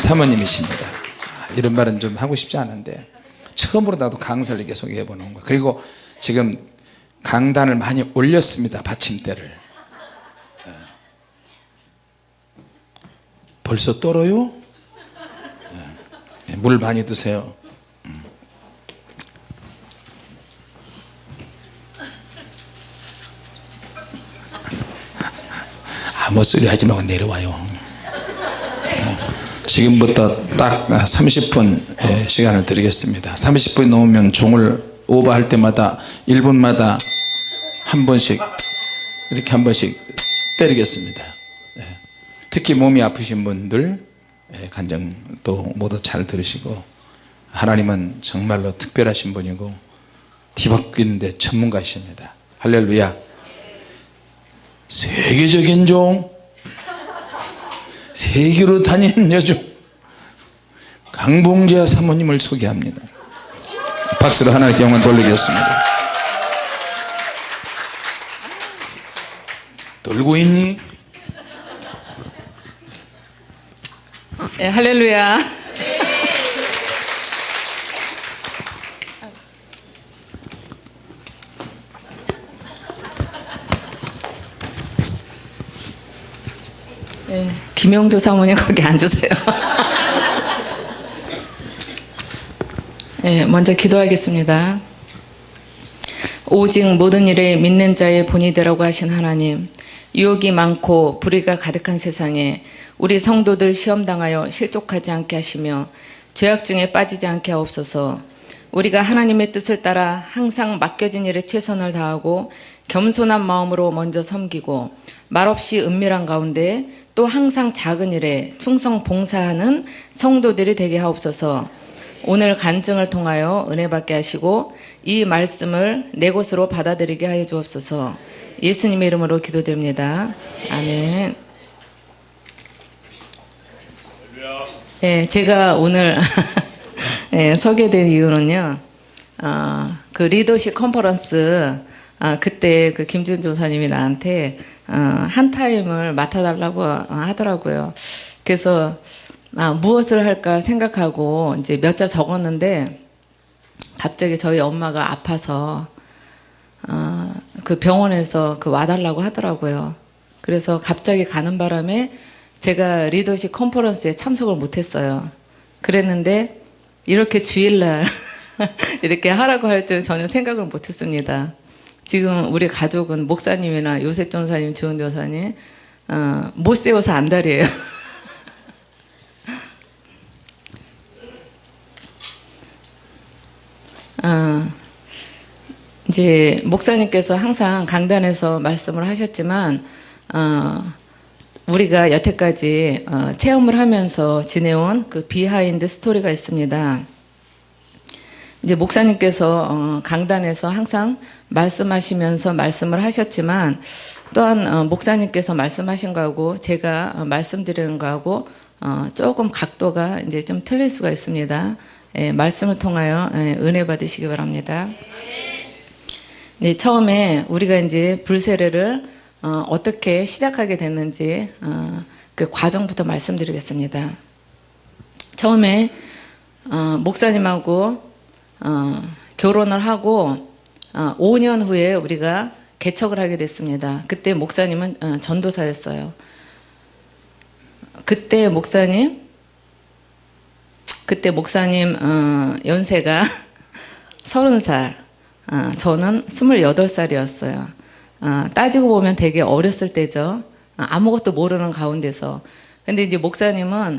사모님이십니다 이런 말은 좀 하고 싶지 않은데 처음으로 나도 강사를 이렇게 소개해 보는 거 그리고 지금 강단을 많이 올렸습니다 받침대를 예. 벌써 떨어요? 예. 물 많이 드세요 음. 아무 소리 하지 말고 내려와요 지금부터 딱 30분 예, 시간을 드리겠습니다. 30분이 넘으면 종을 오버할 때마다 1분마다 한 번씩 이렇게 한 번씩 때리겠습니다. 예. 특히 몸이 아프신 분들 예, 간증도 모두 잘 들으시고 하나님은 정말로 특별하신 분이고 뒤바뀌는데 전문가이십니다. 할렐루야. 세계적인 종 세계로 다니는 여종 강봉재 사모님을 소개합니다 박수로 하나님께 영광 돌리겠습니다 돌고 있니? 예, 할렐루야. 예, 김영두 사모님 거기 앉으세요. 예, 먼저 기도하겠습니다. 오직 모든 일에 믿는 자의 본이 되라고 하신 하나님 유혹이 많고 불의가 가득한 세상에 우리 성도들 시험당하여 실족하지 않게 하시며 죄악 중에 빠지지 않게 하옵소서 우리가 하나님의 뜻을 따라 항상 맡겨진 일에 최선을 다하고 겸손한 마음으로 먼저 섬기고 말없이 은밀한 가운데 또 항상 작은 일에 충성 봉사하는 성도들이 되게 하옵소서 오늘 간증을 통하여 은혜 받게 하시고 이 말씀을 내 곳으로 받아들이게 하여 주옵소서. 예수님의 이름으로 기도드립니다. 아멘. 예, 제가 오늘 예, 서게 된 이유는요 어, 그 리더십 컨퍼런스 아, 그때 그 김준 조사님이 나한테 어, 한 타임을 맡아달라고 하더라고요. 그래서 아, 무엇을 할까 생각하고 이제 몇 자 적었는데 갑자기 저희 엄마가 아파서 어, 그 병원에서 그 와달라고 하더라고요. 그래서 갑자기 가는 바람에 제가 리더십 컨퍼런스에 참석을 못했어요. 그랬는데 이렇게 주일날 이렇게 하라고 할줄 전혀 생각을 못했습니다. 지금 우리 가족은 목사님이나 요셉 전사님, 주은 전사님 어, 못 세워서 안달이에요. 어, 이제 목사님께서 항상 강단에서 말씀을 하셨지만 어, 우리가 여태까지 어, 체험을 하면서 지내온 그 behind story가 있습니다. 이제 목사님께서 어, 강단에서 항상 말씀하시면서 말씀을 하셨지만 또한 어, 목사님께서 말씀하신 거하고 제가 어, 말씀드리는 거하고 어, 조금 각도가 이제 좀 틀릴 수가 있습니다. 예, 말씀을 통하여 예, 은혜 받으시기 바랍니다. 네, 처음에 우리가 이제 불세례를 어, 어떻게 시작하게 됐는지 어, 그 과정부터 말씀드리겠습니다. 처음에 어, 목사님하고 어, 결혼을 하고 어, 5년 후에 우리가 개척을 하게 됐습니다. 그때 목사님은 어, 전도사였어요. 그때 목사님 그때 목사님 어, 연세가 30살 어, 저는 28살이었어요. 어, 따지고 보면 되게 어렸을 때죠. 어, 아무것도 모르는 가운데서 근데 이제 목사님은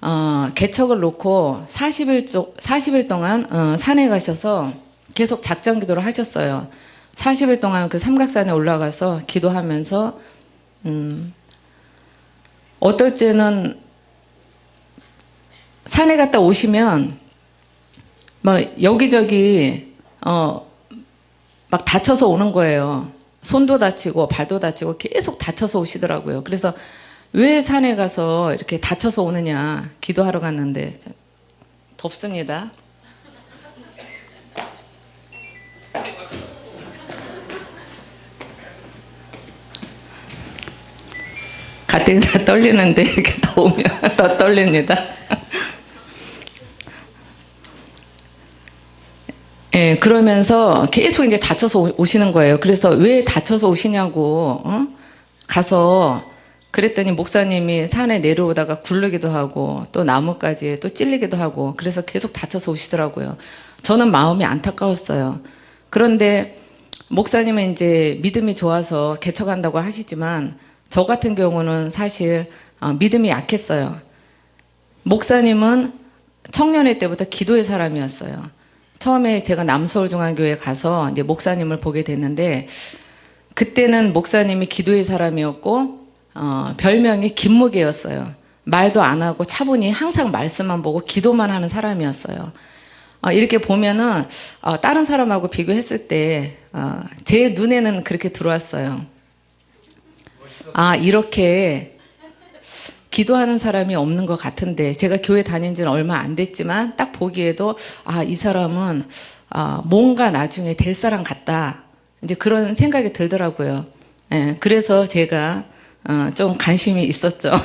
어, 개척을 놓고 40일, 쪽, 40일 동안 어, 산에 가셔서 계속 작전 기도를 하셨어요. 40일 동안 그 삼각산에 올라가서 기도하면서 음, 어떨 때는 산에 갔다 오시면 막 여기저기 어, 막 다쳐서 오는 거예요. 손도 다치고 발도 다치고 계속 다쳐서 오시더라고요. 그래서 왜 산에 가서 이렇게 다쳐서 오느냐 기도하러 갔는데 덥습니다. 가뜩이나 떨리는데 이렇게 더 오면 더 떨립니다. 예, 그러면서 계속 이제 다쳐서 오- 오시는 거예요. 그래서 왜 다쳐서 오시냐고, 어? 가서 그랬더니 목사님이 산에 내려오다가 굴르기도 하고 또 나무까지 또 찔리기도 하고 그래서 계속 다쳐서 오시더라고요. 저는 마음이 안타까웠어요. 그런데 목사님은 이제 믿음이 좋아서 개척한다고 하시지만 저 같은 경우는 사실 어, 믿음이 약했어요. 목사님은 청년회 때부터 기도의 사람이었어요. 처음에 제가 남서울중앙교회 가서 이제 목사님을 보게 됐는데 그때는 목사님이 기도의 사람이었고 어, 별명이 김무개였어요. 말도 안 하고 차분히 항상 말씀만 보고 기도만 하는 사람이었어요. 어, 이렇게 보면은 어, 다른 사람하고 비교했을 때 제 눈에는 그렇게 들어왔어요. 아 이렇게 기도하는 사람이 없는 것 같은데 제가 교회 다닌 지는 얼마 안 됐지만 딱 보기에도 아 이 사람은 아, 뭔가 나중에 될 사람 같다 이제 그런 생각이 들더라고요. 예, 그래서 제가 어, 좀 관심이 있었죠.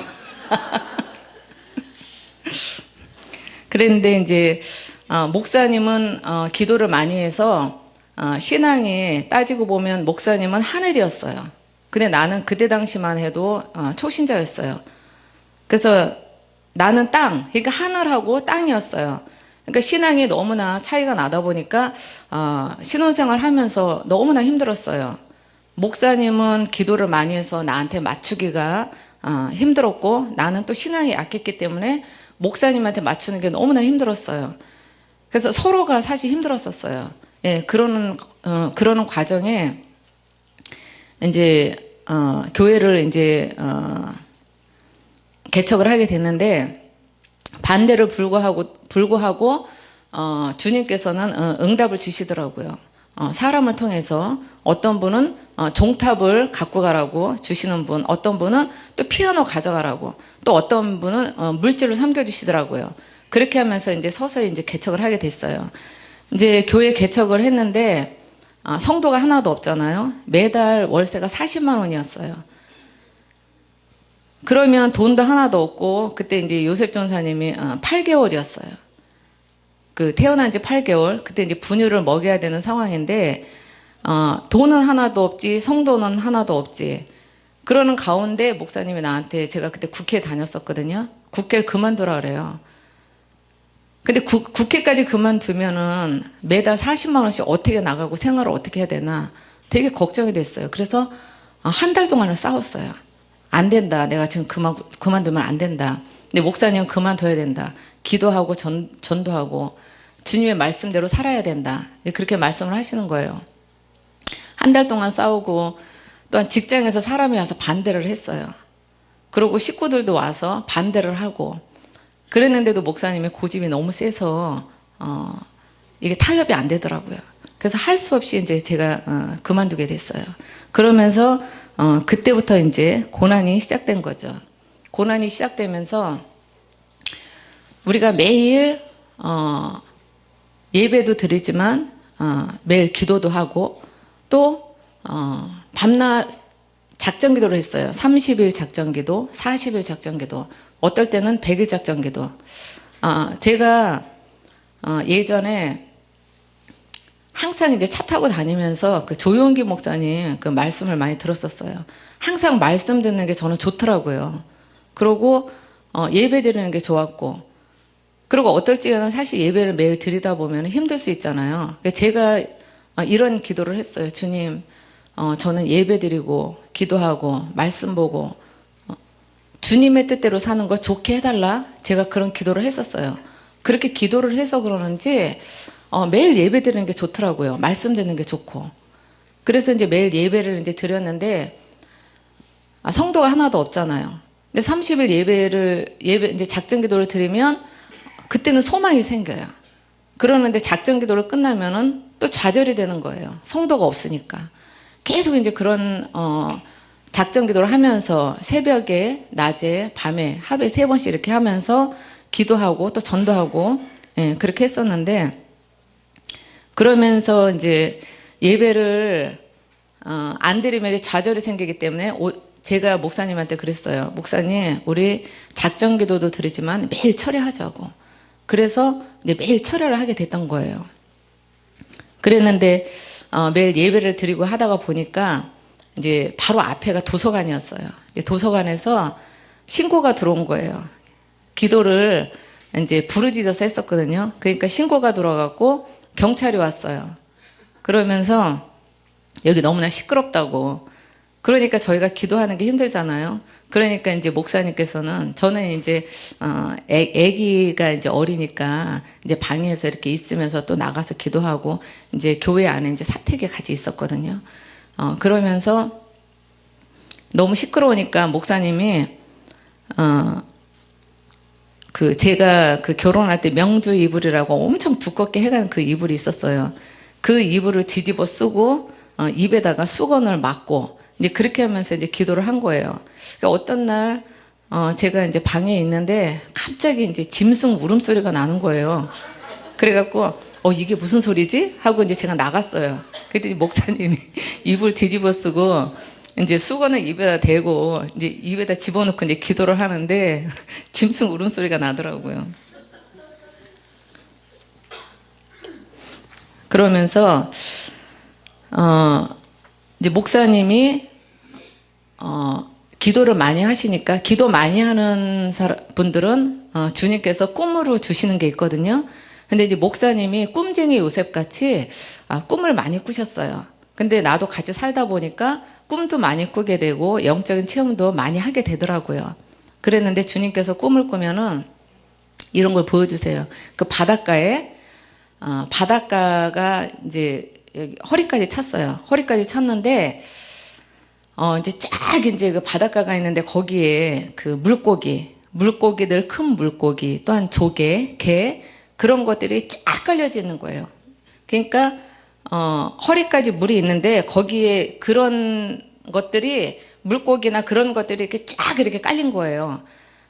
그런데 이제 어, 목사님은 어, 기도를 많이 해서 어, 신앙이 따지고 보면 목사님은 하늘이었어요. 근데 나는 그때 당시만 해도 어, 초신자였어요. 그래서 나는 땅, 그러니까 하늘하고 땅이었어요. 그러니까 신앙이 너무나 차이가 나다 보니까 어, 신혼생활 하면서 너무나 힘들었어요. 목사님은 기도를 많이 해서 나한테 맞추기가 어, 힘들었고 나는 또 신앙이 약했기 때문에 목사님한테 맞추는 게 너무나 힘들었어요. 그래서 서로가 사실 힘들었었어요. 예, 그러는 어, 그러는 과정에 이제 어, 교회를 이제 어, 개척을 하게 됐는데 반대를 불구하고 불구하고 어, 주님께서는 어, 응답을 주시더라고요. 어, 사람을 통해서 어떤 분은 어, 종탑을 갖고 가라고 주시는 분, 어떤 분은 또 피아노 가져가라고, 또 어떤 분은 어, 물질을 섬겨주시더라고요. 그렇게 하면서 이제 서서히 이제 개척을 하게 됐어요. 이제 교회 개척을 했는데 아, 성도가 하나도 없잖아요. 매달 월세가 40만 원이었어요. 그러면 돈도 하나도 없고 그때 이제 요셉 전사님이 8개월이었어요. 그 태어난 지 8개월 그때 이제 분유를 먹여야 되는 상황인데 어, 돈은 하나도 없지 성도는 하나도 없지 그러는 가운데 목사님이 나한테 제가 그때 국회 다녔었거든요. 국회를 그만두라 그래요. 근데 국, 국회까지 그만두면은 매달 40만 원씩 어떻게 나가고 생활을 어떻게 해야 되나 되게 걱정이 됐어요. 그래서 한 달 동안을 싸웠어요. 안 된다. 내가 지금 그만 그만두면 안 된다. 근데 목사님은 그만둬야 된다. 기도하고 전, 전도하고 주님의 말씀대로 살아야 된다. 그렇게 말씀을 하시는 거예요. 한 달 동안 싸우고 또한 직장에서 사람이 와서 반대를 했어요. 그리고 식구들도 와서 반대를 하고 그랬는데도 목사님의 고집이 너무 세서 어, 이게 타협이 안 되더라고요. 그래서 할 수 없이 이제 제가 어, 그만두게 됐어요. 그러면서 어, 그때부터 이제 고난이 시작된 거죠. 고난이 시작되면서 우리가 매일 어, 예배도 드리지만 어, 매일 기도도 하고 또 어, 밤낮 작전 기도를 했어요. 30일 작전 기도, 40일 작전 기도, 어떨 때는 100일 작전 기도. 아, 제가 어, 예전에 항상 이제 차 타고 다니면서 그 조용기 목사님 그 말씀을 많이 들었었어요. 항상 말씀 듣는 게 저는 좋더라고요. 그리고 어, 예배 드리는 게 좋았고 그리고 어떨 때는 사실 예배를 매일 드리다 보면 힘들 수 있잖아요. 그러니까 제가 어, 이런 기도를 했어요. 주님, 어, 저는 예배 드리고 기도하고 말씀 보고 어, 주님의 뜻대로 사는 거 좋게 해달라. 제가 그런 기도를 했었어요. 그렇게 기도를 해서 그러는지 어, 매일 예배 드리는 게 좋더라고요. 말씀 듣는 게 좋고. 그래서 이제 매일 예배를 이제 드렸는데 아, 성도가 하나도 없잖아요. 근데 30일 예배를 예배 이제 작전 기도를 드리면 그때는 소망이 생겨요. 그러는데 작전 기도를 끝나면은 또 좌절이 되는 거예요. 성도가 없으니까. 계속 이제 그런 어 작전 기도를 하면서 새벽에, 낮에, 밤에 하루에 세 번씩 이렇게 하면서 기도하고 또 전도하고 예, 그렇게 했었는데 그러면서 이제 예배를 어, 안 드리면 좌절이 생기기 때문에 오, 제가 목사님한테 그랬어요. 목사님, 우리 작전 기도도 드리지만 매일 철회하자고. 그래서 이제 매일 철회를 하게 됐던 거예요. 그랬는데 어, 매일 예배를 드리고 하다가 보니까 이제 바로 앞에가 도서관이었어요. 도서관에서 신고가 들어온 거예요. 기도를 이제 부르짖어서 했었거든요. 그러니까 신고가 들어갔고 경찰이 왔어요. 그러면서 여기 너무나 시끄럽다고. 그러니까 저희가 기도하는 게 힘들잖아요. 그러니까 이제 목사님께서는 저는 이제 어 애, 애기가 이제 어리니까 이제 방에서 이렇게 있으면서 또 나가서 기도하고 이제 교회 안에 이제 사택에 같이 있었거든요. 어 그러면서 너무 시끄러우니까 목사님이 어 그 제가 그 결혼할 때 명주 이불이라고 엄청 두껍게 해간 그 이불이 있었어요. 그 이불을 뒤집어 쓰고 어, 입에다가 수건을 맞고 이제 그렇게 하면서 이제 기도를 한 거예요. 그러니까 어떤 날 어, 제가 이제 방에 있는데 갑자기 이제 짐승 울음소리가 나는 거예요. 그래갖고 어 이게 무슨 소리지? 하고 이제 제가 나갔어요. 그랬더니 목사님이 이불 뒤집어 쓰고 이제 수건을 입에다 대고 이제 입에다 집어넣고 이제 기도를 하는데 짐승 울음소리가 나더라고요. 그러면서 어 이제 목사님이 어 기도를 많이 하시니까 기도 많이 하는 사람, 분들은 어, 주님께서 꿈으로 주시는 게 있거든요. 근데 이제 목사님이 꿈쟁이 요셉 같이 아, 꿈을 많이 꾸셨어요. 근데 나도 같이 살다 보니까 꿈도 많이 꾸게 되고 영적인 체험도 많이 하게 되더라고요. 그랬는데 주님께서 꿈을 꾸면은 이런 걸 보여주세요. 그 바닷가에 어, 바닷가가 이제 허리까지 찼어요. 허리까지 찼는데 어 이제 쫙 이제 그 바닷가가 있는데 거기에 그 물고기, 물고기들 큰 물고기, 또한 조개, 게 그런 것들이 쫙 깔려져 있는 거예요. 그러니까 어 허리까지 물이 있는데 거기에 그런 것들이 물고기나 그런 것들이 이렇게 쫙 이렇게 깔린 거예요.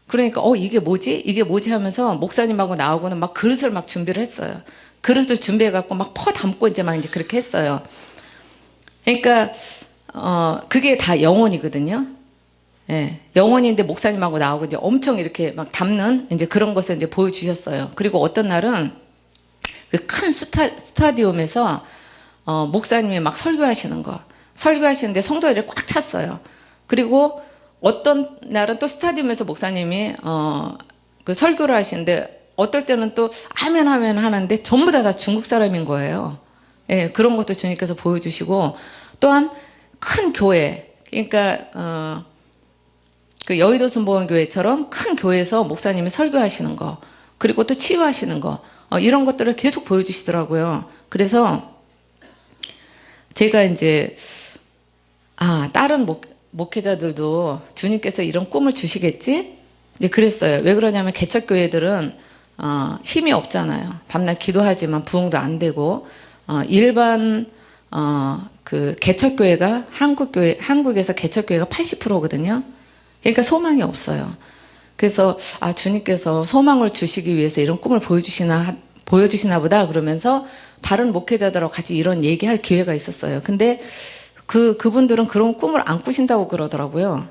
그러니까 어 이게 뭐지? 이게 뭐지 하면서 목사님하고 나오고는 막 그릇을 막 준비를 했어요. 그릇을 준비해 갖고 막 퍼 담고 이제 막 이제 그렇게 했어요. 그러니까 어 그게 다 영혼이거든요. 예, 영혼인데 목사님하고 나오고 이제 엄청 이렇게 막 담는 이제 그런 것을 이제 보여주셨어요. 그리고 어떤 날은 그 큰 스타, 스타디움에서 어, 목사님이 막 설교하시는 거 설교하시는데 성도들이 꽉 찼어요. 그리고 어떤 날은 또 스타디움에서 목사님이 어, 그 설교를 하시는데 어떨 때는 또 아멘 아멘 하는데 전부 다, 다 중국 사람인 거예요. 예, 그런 것도 주님께서 보여주시고 또한 큰 교회 그러니까 어, 그 여의도 순복음교회처럼 큰 교회에서 목사님이 설교하시는 거 그리고 또 치유하시는 거 어, 이런 것들을 계속 보여주시더라고요. 그래서 제가 이제 아 다른 목, 목회자들도 주님께서 이런 꿈을 주시겠지? 이제 그랬어요. 왜 그러냐면 개척교회들은 어, 힘이 없잖아요. 밤낮 기도하지만 부흥도 안 되고 어, 일반 어, 그 개척교회가 한국 교회 한국에서 개척교회가 80%거든요. 그러니까 소망이 없어요. 그래서 아 주님께서 소망을 주시기 위해서 이런 꿈을 보여주시나 보여주시나 보다 그러면서 다른 목회자들하고 같이 이런 얘기할 기회가 있었어요. 근데 그 그분들은 그런 꿈을 안 꾸신다고 그러더라고요.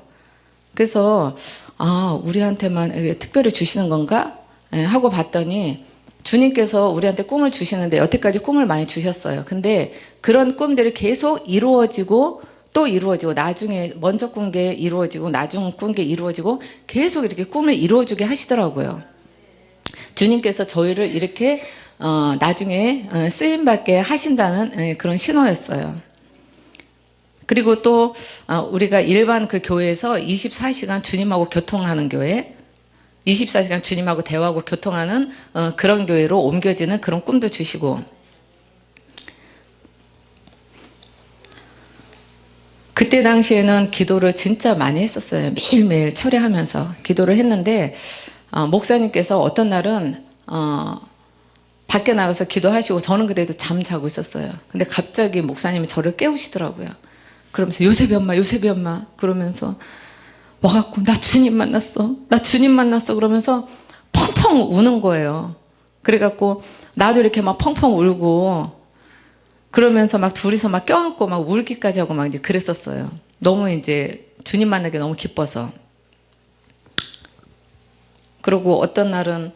그래서 아 우리한테만 특별히 주시는 건가 예, 하고 봤더니 주님께서 우리한테 꿈을 주시는데 여태까지 꿈을 많이 주셨어요. 근데 그런 꿈들이 계속 이루어지고 또 이루어지고 나중에 먼저 꾼 게 이루어지고 나중 꾼 게 이루어지고 계속 이렇게 꿈을 이루어주게 하시더라고요. 주님께서 저희를 이렇게 어, 나중에 어, 쓰임 받게 하신다는 예, 그런 신호였어요. 그리고 또 어, 우리가 일반 그 교회에서 24시간 주님하고 교통하는 교회 24시간 주님하고 대화하고 교통하는 어, 그런 교회로 옮겨지는 그런 꿈도 주시고 그때 당시에는 기도를 진짜 많이 했었어요. 매일매일 철회하면서 기도를 했는데 어, 목사님께서 어떤 날은 어, 밖에 나가서 기도하시고 저는 그래도 잠자고 있었어요. 근데 갑자기 목사님이 저를 깨우시더라고요. 그러면서 요셉이 엄마 요셉이 엄마 그러면서 와갖고 나 주님 만났어 나 주님 만났어 그러면서 펑펑 우는 거예요. 그래갖고 나도 이렇게 막 펑펑 울고 그러면서 막 둘이서 막 껴안고 막 울기까지 하고 막 이제 그랬었어요. 너무 이제 주님 만나기 너무 기뻐서 그리고 어떤 날은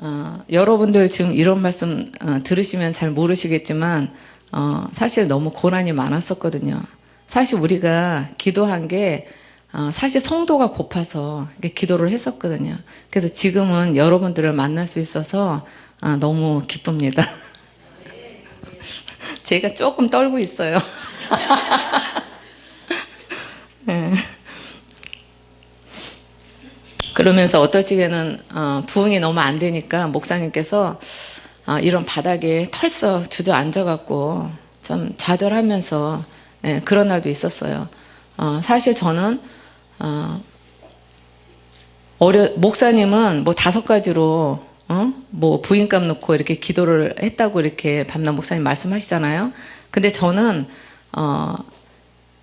어, 여러분들 지금 이런 말씀 어, 들으시면 잘 모르시겠지만 어, 사실 너무 고난이 많았었거든요. 사실 우리가 기도한 게 어, 사실 성도가 고파서 기도를 했었거든요. 그래서 지금은 여러분들을 만날 수 있어서 아, 너무 기쁩니다. 제가 조금 떨고 있어요. 네. 그러면서 어떨 적에는 어, 부응이 너무 안 되니까 목사님께서 어, 이런 바닥에 털썩 주저앉아갖고 좀 좌절하면서 예, 그런 날도 있었어요. 어, 사실 저는 어, 어려 목사님은 뭐 다섯 가지로 어? 뭐 부인값 놓고 이렇게 기도를 했다고 이렇게 밤낮 목사님 말씀하시잖아요. 근데 저는 어,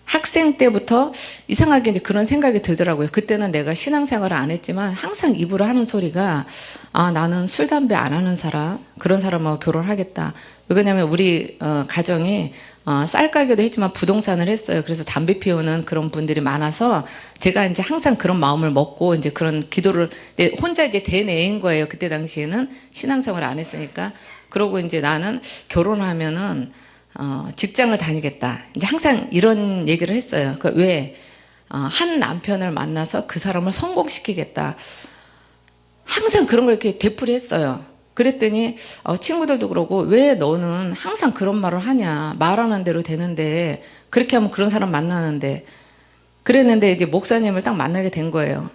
학생 때부터 이상하게 이제 그런 생각이 들더라고요. 그때는 내가 신앙생활을 안 했지만 항상 입으로 하는 소리가 아 나는 술 담배 안 하는 사람 그런 사람하고 결혼하겠다. 왜냐하면 우리 어, 가정이 어, 쌀 가게도 했지만 부동산을 했어요. 그래서 담배 피우는 그런 분들이 많아서 제가 이제 항상 그런 마음을 먹고 이제 그런 기도를 이제 혼자 이제 대내인 거예요. 그때 당시에는 신앙생활 안 했으니까 그러고 이제 나는 결혼하면은 어, 직장을 다니겠다. 이제 항상 이런 얘기를 했어요. 그 왜? 어, 한 남편을 만나서 그 사람을 성공시키겠다. 항상 그런 걸 이렇게 되풀이 했어요. 그랬더니 어, 친구들도 그러고 왜 너는 항상 그런 말을 하냐. 말하는 대로 되는데 그렇게 하면 그런 사람 만나는데 그랬는데 이제 목사님을 딱 만나게 된 거예요.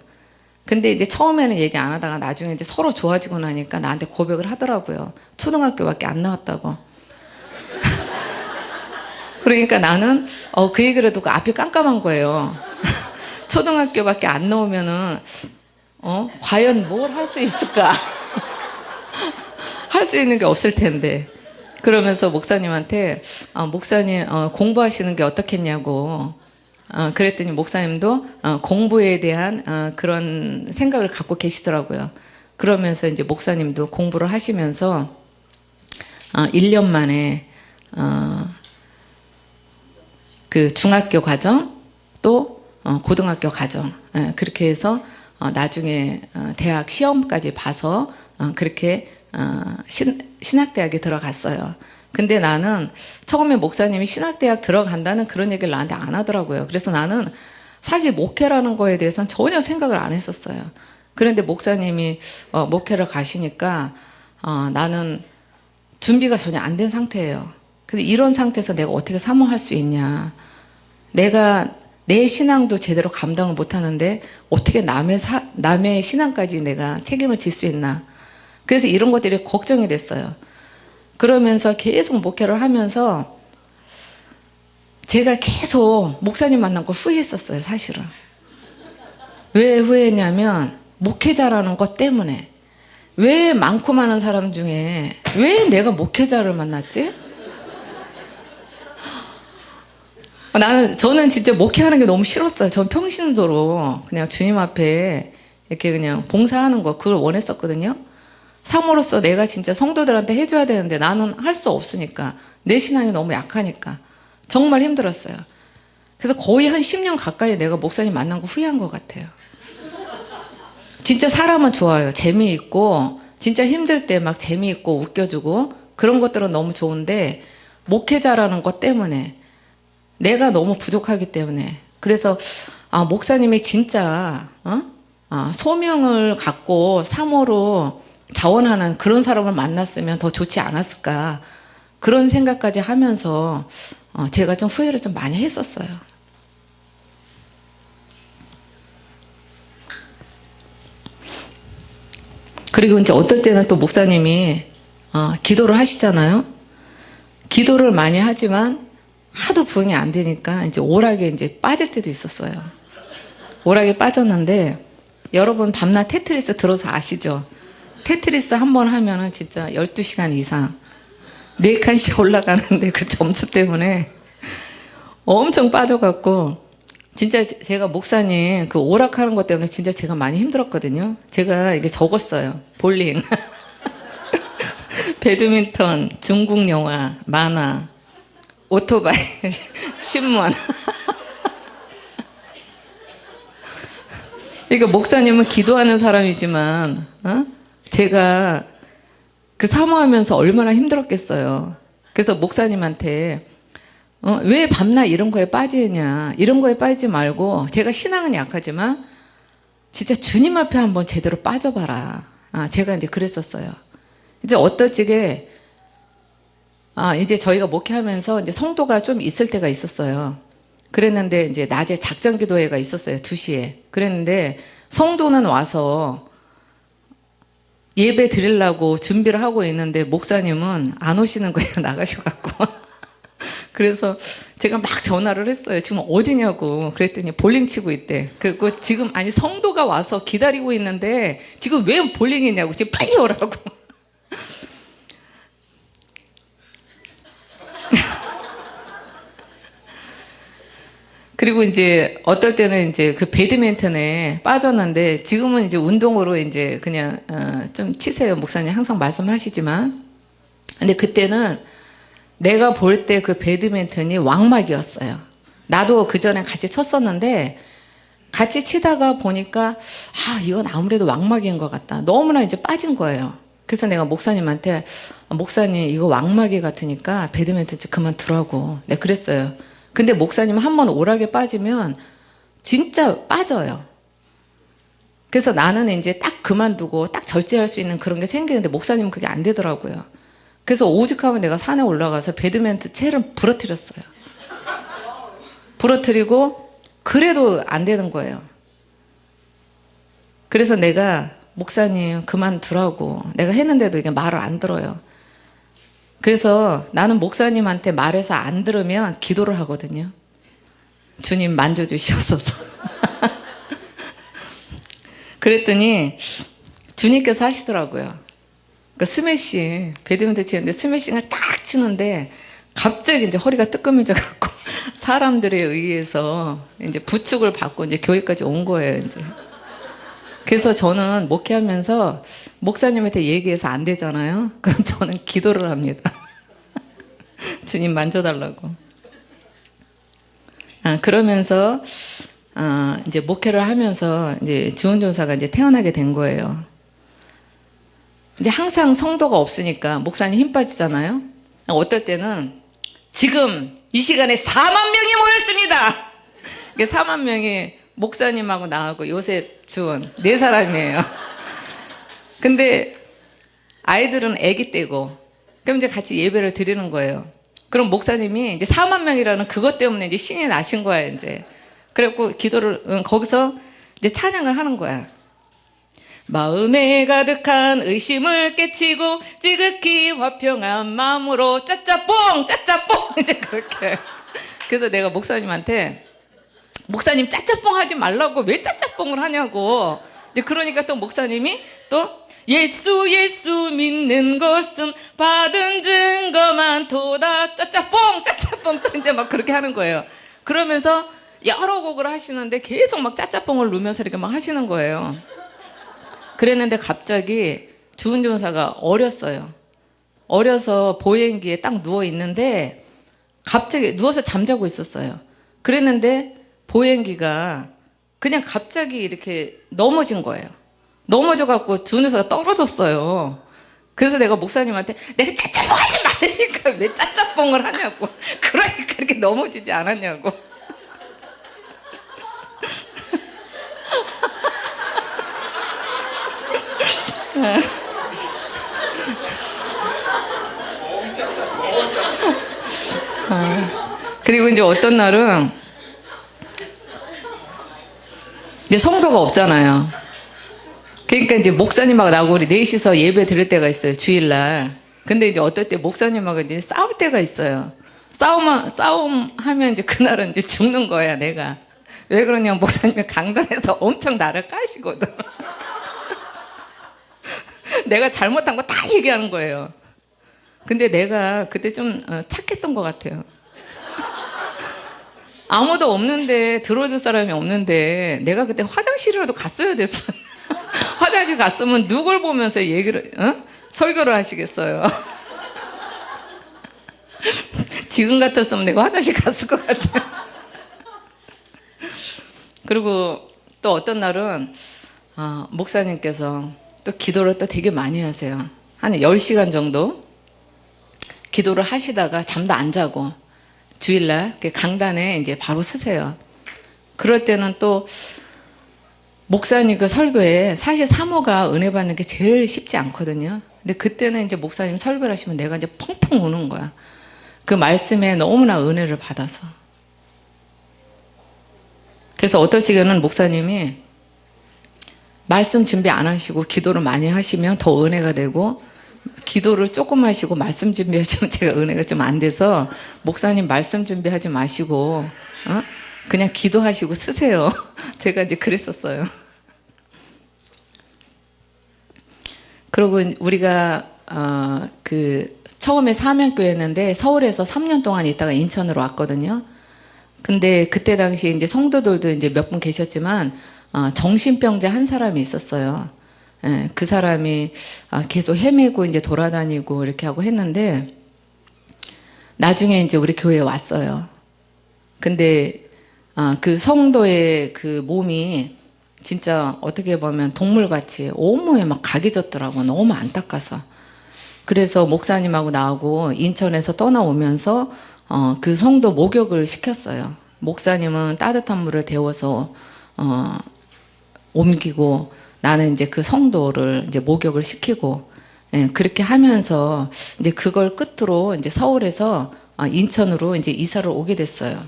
근데 이제 처음에는 얘기 안 하다가 나중에 이제 서로 좋아지고 나니까 나한테 고백을 하더라고요. 초등학교밖에 안 나왔다고. 그러니까 나는 어, 그 얘기를 듣고 앞이 깜깜한 거예요. 초등학교밖에 안 나오면은 어, 과연 뭘 할 수 있을까? 할 수 있는 게 없을 텐데. 그러면서 목사님한테 어, 목사님 어, 공부하시는 게 어떻겠냐고 어, 그랬더니 목사님도 어, 공부에 대한 어, 그런 생각을 갖고 계시더라고요. 그러면서 이제 목사님도 공부를 하시면서 어, 1년 만에 어, 그 중학교 과정 또 어, 고등학교 과정 예, 그렇게 해서 어, 나중에 어, 대학 시험까지 봐서 어, 그렇게 어, 신, 신학대학에 들어갔어요. 근데 나는 처음에 목사님이 신학대학 들어간다는 그런 얘기를 나한테 안 하더라고요. 그래서 나는 사실 목회라는 거에 대해서는 전혀 생각을 안 했었어요. 그런데 목사님이 어, 목회를 가시니까 어, 나는 준비가 전혀 안 된 상태예요. 그래서 이런 상태에서 내가 어떻게 사모할 수 있냐. 내가 내 신앙도 제대로 감당을 못 하는데 어떻게 남의 사, 남의 신앙까지 내가 책임을 질 수 있나. 그래서 이런 것들이 걱정이 됐어요. 그러면서 계속 목회를 하면서 제가 계속 목사님 만난 걸 후회했었어요, 사실은. 왜 후회했냐면 목회자라는 것 때문에 왜 많고 많은 사람 중에 왜 내가 목회자를 만났지? 나는 저는 진짜 목회하는 게 너무 싫었어요. 전 평신도로 그냥 주님 앞에 이렇게 그냥 봉사하는 거 그걸 원했었거든요. 사모로서 내가 진짜 성도들한테 해줘야 되는데 나는 할 수 없으니까 내 신앙이 너무 약하니까 정말 힘들었어요. 그래서 거의 한 10년 가까이 내가 목사님 만난 거 후회한 것 같아요. 진짜 사람은 좋아요. 재미있고 진짜 힘들 때 막 재미있고 웃겨주고 그런 것들은 너무 좋은데 목회자라는 것 때문에 내가 너무 부족하기 때문에 그래서 아 목사님이 진짜 어? 아, 소명을 갖고 사모로 자원하는 그런 사람을 만났으면 더 좋지 않았을까 그런 생각까지 하면서 어, 제가 좀 후회를 좀 많이 했었어요. 그리고 이제 어떨 때는 또 목사님이 어, 기도를 하시잖아요. 기도를 많이 하지만 하도 부흥이 안 되니까 이제 오락에 이제 빠질 때도 있었어요. 오락에 빠졌는데 여러분 밤낮 테트리스 들어서 아시죠? 테트리스 한 번 하면은 진짜 12시간 이상 4칸씩 올라가는데 그 점수 때문에 엄청 빠져갖고 진짜 제가 목사님 그 오락하는 것 때문에 진짜 제가 많이 힘들었거든요. 제가 이게 적었어요. 볼링, 배드민턴, 중국 영화, 만화, 오토바이, 신문. 그러니까 목사님은 기도하는 사람이지만 어? 제가 그 사모하면서 얼마나 힘들었겠어요. 그래서 목사님한테 어, 왜 밤낮 이런 거에 빠지냐 이런 거에 빠지지 말고 제가 신앙은 약하지만 진짜 주님 앞에 한번 제대로 빠져봐라. 아, 제가 이제 그랬었어요. 이제 어떨지게 아, 이제 저희가 목회하면서 이제 성도가 좀 있을 때가 있었어요. 그랬는데 이제 낮에 작전 기도회가 있었어요. 2시에. 그랬는데 성도는 와서 예배 드리려고 준비를 하고 있는데 목사님은 안 오시는 거예요. 나가셔갖고. 그래서 제가 막 전화를 했어요. 지금 어디냐고. 그랬더니 볼링 치고 있대. 그리고 지금 아니 성도가 와서 기다리고 있는데 지금 왜 볼링이냐고. 지금 빨리 오라고. 그리고 이제 어떨 때는 이제 그 배드민턴에 빠졌는데 지금은 이제 운동으로 이제 그냥 어, 좀 치세요 목사님 항상 말씀하시지만 근데 그때는 내가 볼 때 그 배드민턴이 왕막이었어요. 나도 그 전에 같이 쳤었는데 같이 치다가 보니까 아 이건 아무래도 왕막인 것 같다. 너무나 이제 빠진 거예요. 그래서 내가 목사님한테 아, 목사님 이거 왕막이 같으니까 배드민턴 좀 그만 두라고 내가 그랬어요. 근데 목사님 한 번 오락에 빠지면 진짜 빠져요. 그래서 나는 이제 딱 그만두고 딱 절제할 수 있는 그런 게 생기는데 목사님은 그게 안 되더라고요. 그래서 오죽하면 내가 산에 올라가서 배드민턴 채를 부러뜨렸어요. 부러뜨리고 그래도 안 되는 거예요. 그래서 내가 목사님 그만두라고 내가 했는데도 이게 말을 안 들어요. 그래서 나는 목사님한테 말해서 안 들으면 기도를 하거든요. 주님 만져주시옵소서. 그랬더니 주님께서 하시더라고요. 그 스매시 배드민턴 치는데 스매싱을 탁 치는데 갑자기 이제 허리가 뜨끔해져 갖고 사람들에 의해서 이제 부축을 받고 이제 교회까지 온 거예요. 이제. 그래서 저는 목회하면서 목사님한테 얘기해서 안 되잖아요. 그럼 저는 기도를 합니다. 주님 만져달라고. 아, 그러면서 아, 이제 목회를 하면서 이제 주원 전사가 이제 태어나게 된 거예요. 이제 항상 성도가 없으니까 목사님 힘 빠지잖아요. 어떨 때는 지금 이 시간에 4만 명이 모였습니다. 4만 명이 목사님하고 나하고 요셉 주원 네 사람이에요. 근데 아이들은 아기 때고 그럼 이제 같이 예배를 드리는 거예요. 그럼 목사님이 이제 4만 명이라는 그것 때문에 이제 신이 나신 거야 이제. 그래갖고 기도를 응, 거기서 이제 찬양을 하는 거야. 마음에 가득한 의심을 깨치고 지극히 화평한 마음으로 짜짜뽕 짜짜뽕 이제 그렇게 그래서 내가 목사님한테 목사님 짜짜뽕 하지 말라고 왜 짜짜뽕을 하냐고. 이제 그러니까 또 목사님이 또 예수 예수 믿는 것은 받은 증거만 도다. 짜짜뽕 짜짜뽕. 또 이제 막 그렇게 하는 거예요. 그러면서 여러 곡을 하시는데 계속 막 짜짜뽕을 누면서 이렇게 막 하시는 거예요. 그랬는데 갑자기 주은 전사가 어렸어요. 어려서 보행기에 딱 누워 있는데 갑자기 누워서 잠자고 있었어요. 그랬는데 보행기가 그냥 갑자기 이렇게 넘어진 거예요. 넘어져 갖고 주은 전사가 떨어졌어요. 그래서 내가 목사님한테 내가 짜짜뽕 하지 말라니까 왜 짜짜뽕을 하냐고. 그러니까 이렇게 넘어지지 않았냐고. 그리고 이제 어떤 날은 이제 성도가 없잖아요. 그러니까 이제 목사님하고 나하고 우리 넷이서 예배 드릴 때가 있어요. 주일날. 근데 이제 어떨 때 목사님하고 이제 싸울 때가 있어요. 싸움, 싸움 하면 이제 그날은 이제 죽는 거야, 내가. 왜 그러냐면 목사님이 강단에서 엄청 나를 까시거든. 내가 잘못한 거 다 얘기하는 거예요. 근데 내가 그때 좀 어, 착했던 것 같아요. 아무도 없는데 들어줄 사람이 없는데 내가 그때 화장실이라도 갔어야 됐어. 화장실 갔으면 누굴 보면서 얘기를 어? 설교를 하시겠어요. 지금 같았으면 내가 화장실 갔을 것 같아요. 그리고 또 어떤 날은 어, 목사님께서 또 기도를 또 되게 많이 하세요. 한 10시간 정도 기도를 하시다가 잠도 안 자고 주일날 그 강단에 이제 바로 서세요. 그럴 때는 또 목사님 그 설교에 사실 사모가 은혜 받는 게 제일 쉽지 않거든요. 근데 그때는 이제 목사님 설교를 하시면 내가 이제 펑펑 우는 거야. 그 말씀에 너무나 은혜를 받아서. 그래서 어떨 적에는 목사님이 말씀 준비 안 하시고 기도를 많이 하시면 더 은혜가 되고 기도를 조금 하시고 말씀 준비하시면 제가 은혜가 좀 안 돼서 목사님 말씀 준비하지 마시고 어? 그냥 기도하시고 쓰세요. 제가 이제 그랬었어요. 그리고 우리가 어, 그 처음에 사명교회였는데 서울에서 3년 동안 있다가 인천으로 왔거든요. 근데 그때 당시 이제 성도들도 이제 몇 분 계셨지만 어, 정신병자 한 사람이 있었어요. 예, 그 사람이 아, 계속 헤매고 이제 돌아다니고 이렇게 하고 했는데 나중에 이제 우리 교회에 왔어요. 근데 아, 그 성도의 그 몸이 진짜 어떻게 보면 동물같이 온몸에 막 각이 졌더라고. 너무 안타까서. 그래서 목사님하고 나하고 인천에서 떠나오면서 어, 그 성도 목욕을 시켰어요. 목사님은 따뜻한 물을 데워서 어, 옮기고 나는 이제 그 성도를 이제 목욕을 시키고 예, 그렇게 하면서 이제 그걸 끝으로 이제 서울에서 어, 인천으로 이제 이사를 오게 됐어요.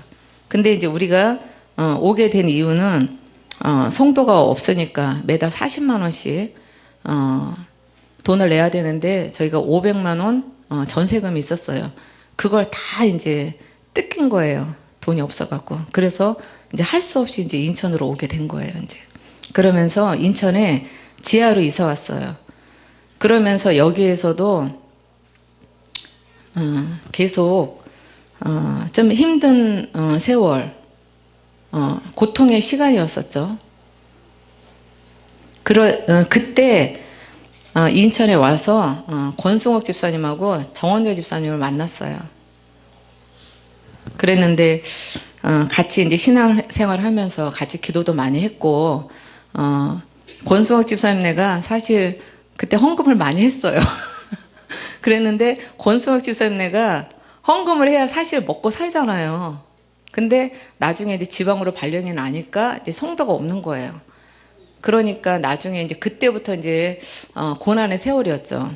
근데 이제 우리가 어, 오게 된 이유는 어, 성도가 없으니까 매달 40만 원씩 어, 돈을 내야 되는데 저희가 500만 원 어, 전세금이 있었어요. 그걸 다 이제 뜯긴 거예요. 돈이 없어갖고. 그래서 이제 할 수 없이 이제 인천으로 오게 된 거예요. 이제 그러면서 인천에 지하로 이사 왔어요. 그러면서 여기에서도 어, 계속 어, 좀 힘든 어, 세월 어, 고통의 시간이었었죠. 그러, 어, 그때 어, 인천에 와서 어, 권승옥 집사님하고 정원재 집사님을 만났어요. 그랬는데 어, 같이 이제 신앙생활 하면서 같이 기도도 많이 했고 어, 권승옥 집사님네가 사실 그때 헌금을 많이 했어요. 그랬는데 권승옥 집사님네가 헌금을 해야 사실 먹고 살잖아요. 근데 나중에 이제 지방으로 발령이 나니까 이제 성도가 없는 거예요. 그러니까 나중에 이제 그때부터 이제 어, 고난의 세월이었죠.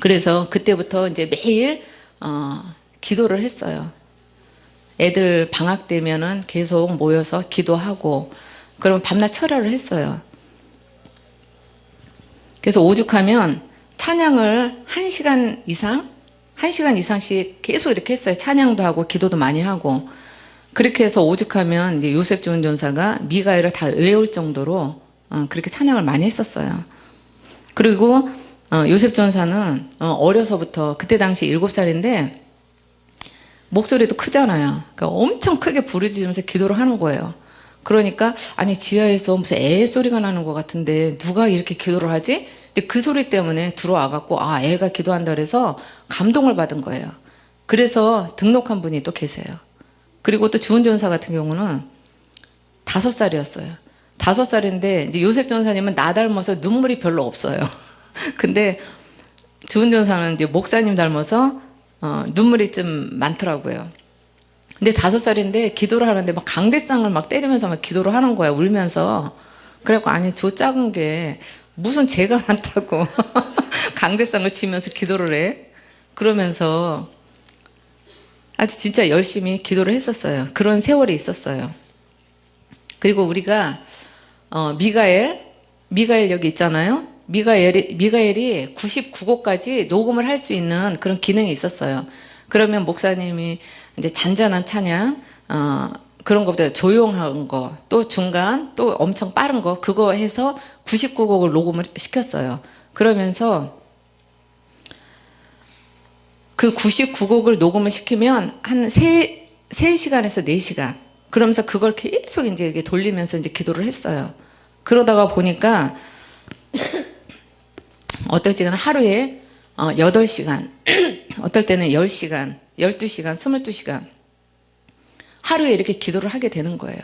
그래서 그때부터 이제 매일 어, 기도를 했어요. 애들 방학 되면은 계속 모여서 기도하고 그럼 밤낮 철야를 했어요. 그래서 오죽하면 찬양을 한 시간 이상, 한 시간 이상씩 계속 이렇게 했어요. 찬양도 하고 기도도 많이 하고 그렇게 해서 오죽하면 이제 요셉 좋은 전사가 미가엘을 다 외울 정도로 어, 그렇게 찬양을 많이 했었어요. 그리고 어, 요셉 전사는 어, 어려서부터 그때 당시 7살인데 목소리도 크잖아요. 그러니까 엄청 크게 부르짖으면서 기도를 하는 거예요. 그러니까 아니 지하에서 무슨 애 소리가 나는 것 같은데 누가 이렇게 기도를 하지? 근데 그 소리 때문에 들어와 갖고 아 애가 기도한다 그래서 감동을 받은 거예요. 그래서 등록한 분이 또 계세요. 그리고 또 주은 전사 같은 경우는 다섯 살이었어요. 다섯 살인데 요셉 전사님은 나 닮아서 눈물이 별로 없어요. 근데 주은 전사는 이제 목사님 닮아서 어, 눈물이 좀 많더라고요. 근데 다섯 살인데 기도를 하는데 막 강대상을 막 때리면서 막 기도를 하는 거야 울면서. 그래갖고 아니 저 작은 게 무슨 죄가 많다고 강대상을 치면서 기도를 해? 그러면서 아주 진짜 열심히 기도를 했었어요. 그런 세월이 있었어요. 그리고 우리가 어, 미가엘 미가엘 여기 있잖아요. 미가엘이, 미가엘이 99곡까지 녹음을 할 수 있는 그런 기능이 있었어요. 그러면 목사님이 이제 잔잔한 찬양 어, 그런 것보다 조용한 거 또 중간 또 엄청 빠른 거 그거 해서 99곡을 녹음을 시켰어요. 그러면서 그 99곡을 녹음을 시키면 한 3, 3시간에서 4시간. 그러면서 그걸 계속 이제 이렇게 돌리면서 이제 기도를 했어요. 그러다가 보니까 어떨 때는 하루에 어, 8시간. 어떨 때는 10시간 12시간 22시간 하루에 이렇게 기도를 하게 되는 거예요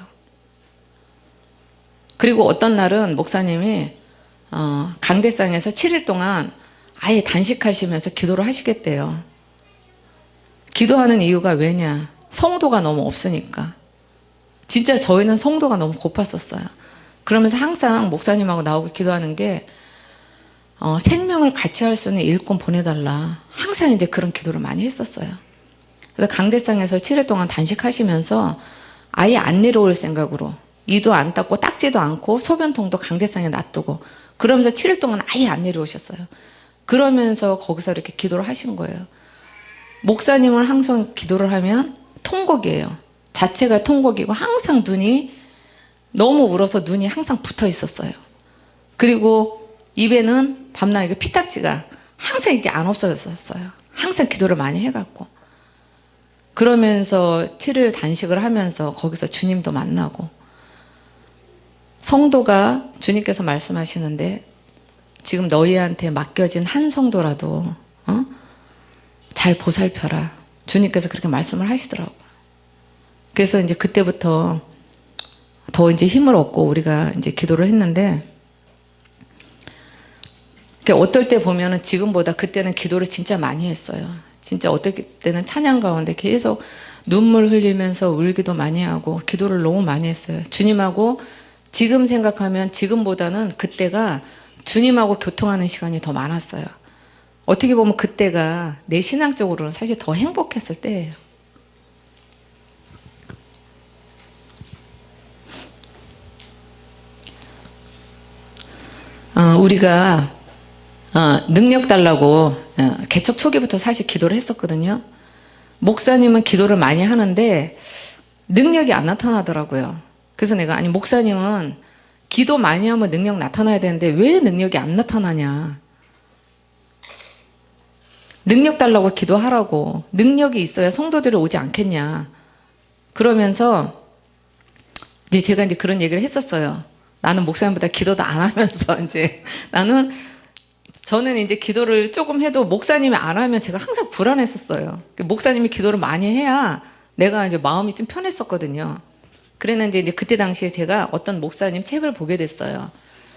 그리고 어떤 날은 목사님이 어, 강대상에서 7일 동안 아예 단식하시면서 기도를 하시겠대요. 기도하는 이유가 왜냐? 성도가 너무 없으니까. 진짜 저희는 성도가 너무 고팠었어요. 그러면서 항상 목사님하고 나오고 기도하는 게 어, 생명을 같이 할 수 있는 일꾼 보내달라. 항상 이제 그런 기도를 많이 했었어요. 그래서 강대상에서 7일 동안 단식하시면서 아예 안 내려올 생각으로 이도 안 닦고 닦지도 않고 소변통도 강대상에 놔두고 그러면서 7일 동안 아예 안 내려오셨어요. 그러면서 거기서 이렇게 기도를 하신 거예요. 목사님은 항상 기도를 하면 통곡이에요. 자체가 통곡이고 항상 눈이 너무 울어서 눈이 항상 붙어 있었어요. 그리고 입에는 밤낮 이게 피딱지가 항상 이게 안 없어졌었어요. 항상 기도를 많이 해갖고. 그러면서 7일 단식을 하면서 거기서 주님도 만나고 성도가 주님께서 말씀하시는데 지금 너희한테 맡겨진 한 성도라도 어? 잘 보살펴라. 주님께서 그렇게 말씀을 하시더라고요. 그래서 이제 그때부터 더 이제 힘을 얻고 우리가 이제 기도를 했는데 그러니까 어떨 때 보면은 지금보다 그때는 기도를 진짜 많이 했어요. 진짜 어떨 때는 찬양 가운데 계속 눈물 흘리면서 울기도 많이 하고 기도를 너무 많이 했어요. 주님하고 지금 생각하면 지금보다는 그때가 주님하고 교통하는 시간이 더 많았어요. 어떻게 보면 그때가 내 신앙적으로는 사실 더 행복했을 때예요. 어, 우리가 어, 능력 달라고 어, 개척 초기부터 사실 기도를 했었거든요. 목사님은 기도를 많이 하는데 능력이 안 나타나더라고요. 그래서 내가 아니 목사님은 기도 많이 하면 능력 나타나야 되는데 왜 능력이 안 나타나냐. 능력 달라고 기도하라고 능력이 있어야 성도들이 오지 않겠냐. 그러면서 이제 제가 이제 그런 얘기를 했었어요. 나는 목사님보다 기도도 안 하면서 이제 나는 저는 이제 기도를 조금 해도 목사님이 안 하면 제가 항상 불안했었어요. 목사님이 기도를 많이 해야 내가 이제 마음이 좀 편했었거든요. 그랬는데 이제 그때 당시에 제가 어떤 목사님 책을 보게 됐어요.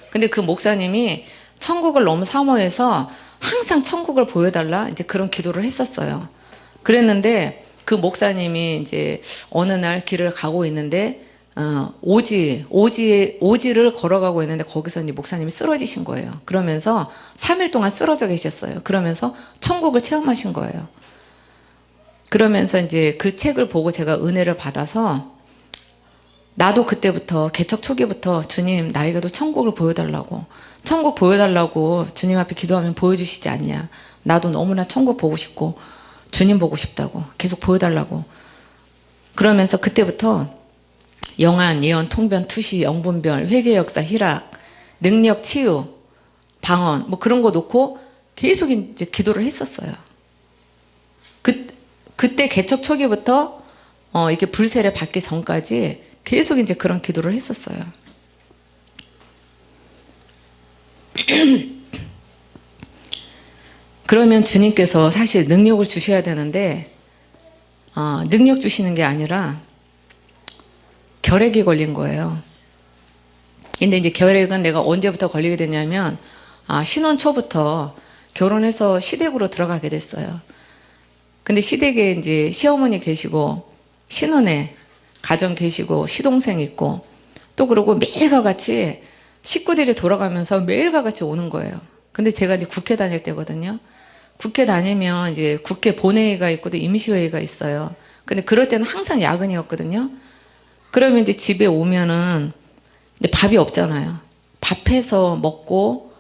근데 그 목사님이 천국을 너무 사모해서 항상 천국을 보여달라 이제 그런 기도를 했었어요. 그랬는데 그 목사님이 이제 어느 날 길을 가고 있는데 어, 오지, 오지, 오지를 걸어가고 있는데 거기서 이제 목사님이 쓰러지신 거예요. 그러면서 3일 동안 쓰러져 계셨어요. 그러면서 천국을 체험하신 거예요. 그러면서 이제 그 책을 보고 제가 은혜를 받아서 나도 그때부터 개척 초기부터 주님 나에게도 천국을 보여달라고 천국 보여달라고 주님 앞에 기도하면 보여주시지 않냐 나도 너무나 천국 보고 싶고 주님 보고 싶다고 계속 보여달라고 그러면서 그때부터 영안, 예언, 통변, 투시, 영분별, 회계 역사, 희락, 능력, 치유, 방언 뭐 그런 거 놓고 계속 이제 기도를 했었어요. 그 그때 개척 초기부터 어 이렇게 불세를 받기 전까지 계속 이제 그런 기도를 했었어요. 그러면 주님께서 사실 능력을 주셔야 되는데 어, 능력 주시는 게 아니라 결핵이 걸린 거예요. 근데 이제 결핵은 내가 언제부터 걸리게 됐냐면 아, 신혼 초부터 결혼해서 시댁으로 들어가게 됐어요. 근데 시댁에 이제 시어머니 계시고 신혼에 가정 계시고 시동생 있고 또 그러고 매일과 같이 식구들이 돌아가면서 매일과 같이 오는 거예요. 근데 제가 이제 국회 다닐 때거든요. 국회 다니면 이제 국회 본회의가 있고 또 임시회의가 있어요. 근데 그럴 때는 항상 야근이었거든요. 그러면 이제 집에 오면은 이제 밥이 없잖아요. 밥해서 먹고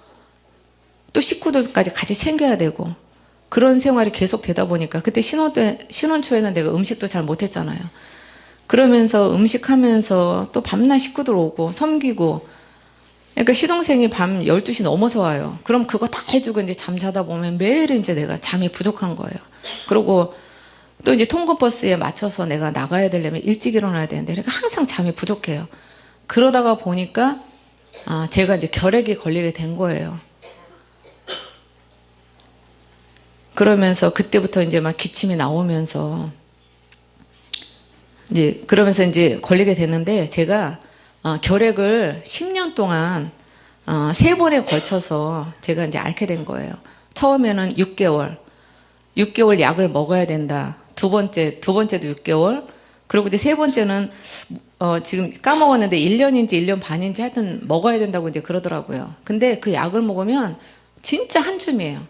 또 식구들까지 같이 챙겨야 되고 그런 생활이 계속 되다 보니까 그때 신혼 때 신혼 초에는 내가 음식도 잘 못했잖아요. 그러면서 음식하면서 또 밤낮 식구들 오고 섬기고 그러니까 시동생이 밤 12시 넘어서 와요. 그럼 그거 다 해주고 이제 잠자다 보면 매일 이제 내가 잠이 부족한 거예요. 그리고 또 이제 통근버스에 맞춰서 내가 나가야 되려면 일찍 일어나야 되는데 그러니까 항상 잠이 부족해요. 그러다가 보니까 아, 제가 이제 결핵이 걸리게 된 거예요. 그러면서 그때부터 이제 막 기침이 나오면서 이제 그러면서 이제 걸리게 됐는데 제가 어, 결핵을 10년 동안 어, 세 번에 걸쳐서 제가 이제 앓게 된 거예요. 처음에는 6개월, 6개월 약을 먹어야 된다. 두 번째, 두 번째도 6개월. 그리고 이제 세 번째는 어, 지금 까먹었는데 1년인지 1년 반인지 하여튼 먹어야 된다고 이제 그러더라고요. 근데 그 약을 먹으면 진짜 한 줌이에요.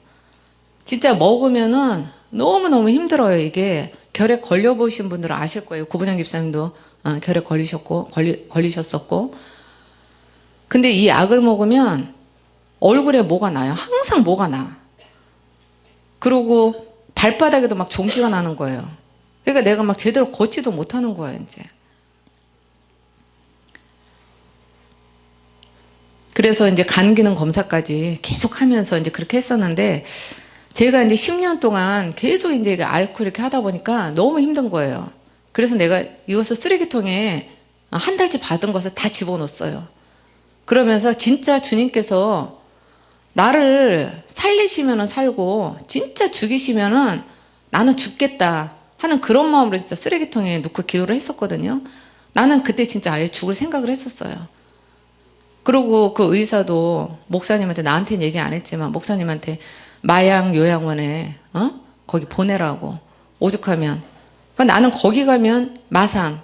진짜 먹으면은 너무너무 힘들어요. 이게 결핵 걸려보신 분들은 아실 거예요. 구분영 집사님도 어, 결핵 걸리셨고, 걸리, 걸리셨었고. 근데 이 약을 먹으면 얼굴에 뭐가 나요. 항상 뭐가 나. 그리고 발바닥에도 막 종기가 나는 거예요. 그러니까 내가 막 제대로 걷지도 못하는 거예요, 이제. 그래서 이제 간 기능 검사까지 계속 하면서 이제 그렇게 했었는데 제가 이제 10년 동안 계속 이제 앓고 이렇게 하다 보니까 너무 힘든 거예요. 그래서 내가 이것을 쓰레기통에 한 달치 받은 것을 다 집어넣었어요. 그러면서 진짜 주님께서 나를 살리시면은 살고 진짜 죽이시면은 나는 죽겠다 하는 그런 마음으로 진짜 쓰레기통에 넣고 기도를 했었거든요. 나는 그때 진짜 아예 죽을 생각을 했었어요. 그리고 그 의사도 목사님한테 나한테는 얘기 안 했지만 목사님한테 마약 요양원에 어? 거기 보내라고 오죽하면 그러니까 나는 거기 가면 마산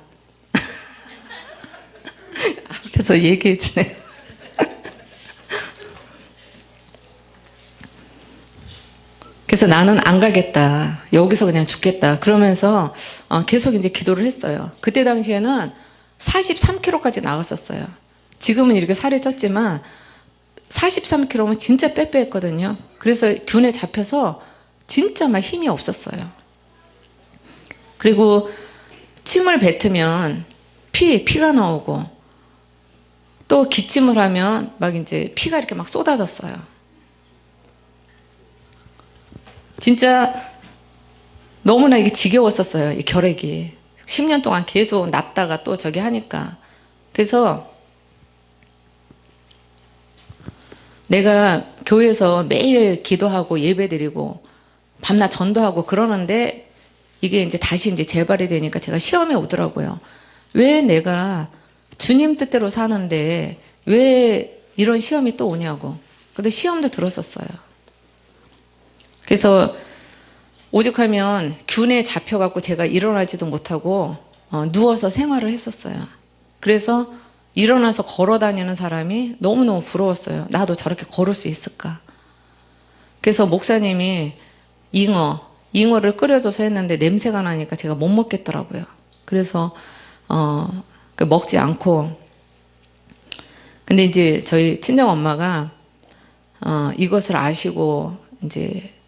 앞에서 얘기해 주네. 그래서 나는 안 가겠다. 여기서 그냥 죽겠다. 그러면서 어, 계속 이제 기도를 했어요. 그때 당시에는 43kg까지 나갔었어요. 지금은 이렇게 살이 쪘지만 43kg면 진짜 빼빼했거든요. 그래서 균에 잡혀서 진짜 막 힘이 없었어요. 그리고 침을 뱉으면 피, 피가 나오고 또 기침을 하면 막 이제 피가 이렇게 막 쏟아졌어요. 진짜 너무나 이게 지겨웠었어요. 이 결핵이. 10년 동안 계속 났다가 또 저기 하니까. 그래서 내가 교회에서 매일 기도하고 예배드리고 밤낮 전도하고 그러는데 이게 이제 다시 이제 재발이 되니까 제가 시험에 오더라고요. 왜 내가 주님 뜻대로 사는데 왜 이런 시험이 또 오냐고. 근데 시험도 들었었어요. 그래서 오죽하면 균에 잡혀갖고 제가 일어나지도 못하고 어, 누워서 생활을 했었어요. 그래서 일어나서 걸어 다니는 사람이 너무너무 부러웠어요. 나도 저렇게 걸을 수 있을까? 그래서 목사님이 잉어, 잉어를 끓여줘서 했는데 냄새가 나니까 제가 못 먹겠더라고요. 그래서 어, 그 먹지 않고 근데 이제 저희 친정 엄마가 어, 이것을 아시고 이제 그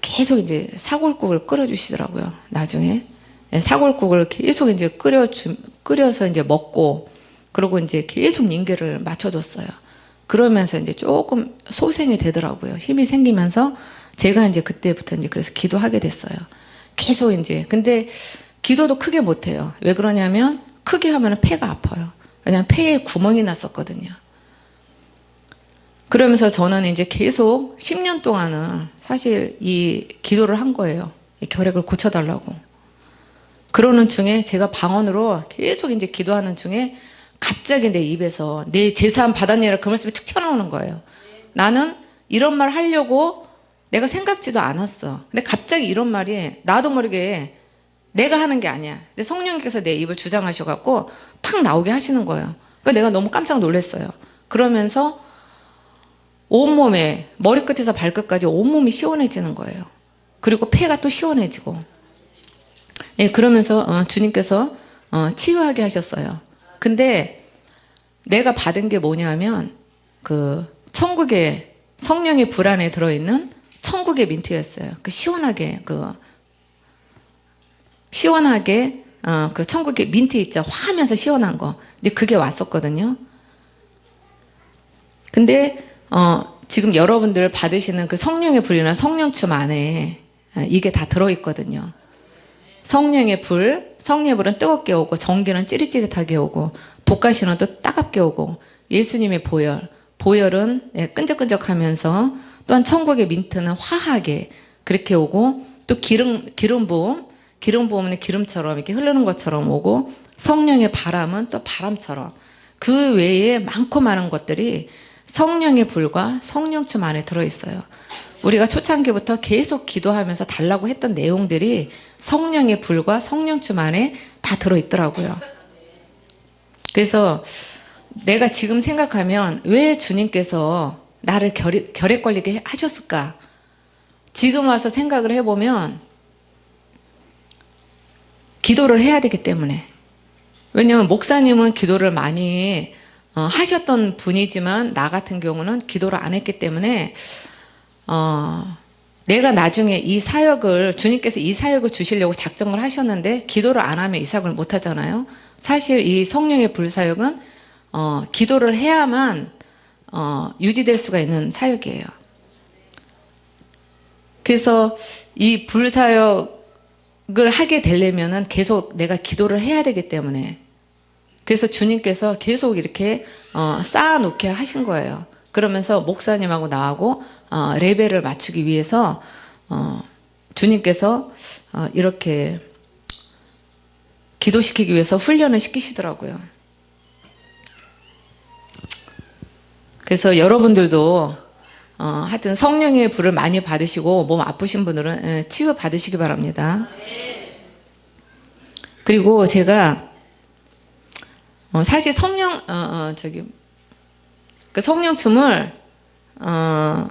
계속 이제 사골국을 끓여주시더라고요. 나중에 네, 사골국을 계속 이제 끓여 주, 끓여서 이제 먹고 그리고 이제 계속 인계를 맞춰줬어요. 그러면서 이제 조금 소생이 되더라고요. 힘이 생기면서 제가 이제 그때부터 이제 그래서 기도하게 됐어요. 계속 이제 근데 기도도 크게 못해요. 왜 그러냐면 크게 하면 폐가 아파요. 왜냐면 폐에 구멍이 났었거든요. 그러면서 저는 이제 계속 10년 동안은 사실 이 기도를 한 거예요. 이 결핵을 고쳐달라고. 그러는 중에 제가 방언으로 계속 이제 기도하는 중에 갑자기 내 입에서 내 재산 받았냐라 그 말씀이 툭 튀어나오는 거예요. 나는 이런 말 하려고 내가 생각지도 않았어. 근데 갑자기 이런 말이 나도 모르게 내가 하는 게 아니야. 근데 성령님께서 내 입을 주장하셔갖고 탁 나오게 하시는 거예요. 그러니까 내가 너무 깜짝 놀랐어요. 그러면서 온몸에 머리끝에서 발끝까지 온몸이 시원해지는 거예요. 그리고 폐가 또 시원해지고 예, 그러면서 어, 주님께서 어, 치유하게 하셨어요. 근데 내가 받은 게 뭐냐면 그 천국의 성령의 불 안에 들어있는 천국의 민트였어요. 그 시원하게 그 시원하게 어, 그 천국의 민트 있죠. 화하면서 시원한 거. 이제 그게 왔었거든요. 근데 어, 지금 여러분들 받으시는 그 성령의 불이나 성령춤 안에 어, 이게 다 들어있거든요. 성령의 불, 성령의 불은 뜨겁게 오고 전기는 찌릿찌릿하게 오고 독가시는 또 따갑게 오고 예수님의 보혈, 보혈은 예, 끈적끈적하면서 또한 천국의 민트는 화하게 그렇게 오고 또 기름 기름 부음, 기름 부음은 기름처럼 이렇게 흐르는 것처럼 오고 성령의 바람은 또 바람처럼 그 외에 많고 많은 것들이 성령의 불과 성령춤 안에 들어있어요. 우리가 초창기부터 계속 기도하면서 달라고 했던 내용들이 성령의 불과 성령춤 안에 다 들어있더라고요. 그래서 내가 지금 생각하면 왜 주님께서 나를 결, 결핵 걸리게 하셨을까? 지금 와서 생각을 해보면 기도를 해야 되기 때문에 왜냐하면 목사님은 기도를 많이 어, 하셨던 분이지만 나 같은 경우는 기도를 안 했기 때문에 어, 내가 나중에 이 사역을 주님께서 이 사역을 주시려고 작정을 하셨는데 기도를 안 하면 이 사역을 못 하잖아요. 사실 이 성령의 불사역은 어, 기도를 해야만 어, 유지될 수가 있는 사역이에요. 그래서 이 불사역을 하게 되려면 은 계속 내가 기도를 해야 되기 때문에 그래서 주님께서 계속 이렇게 어, 쌓아놓게 하신 거예요. 그러면서 목사님하고 나하고 어, 레벨을 맞추기 위해서 어, 주님께서 어, 이렇게 기도시키기 위해서 훈련을 시키시더라고요. 그래서 여러분들도 어, 하여튼 성령의 불을 많이 받으시고 몸 아프신 분들은 예, 치유 받으시기 바랍니다. 그리고 제가 어, 사실 성령 어, 어, 저기 그 성령 춤을 어,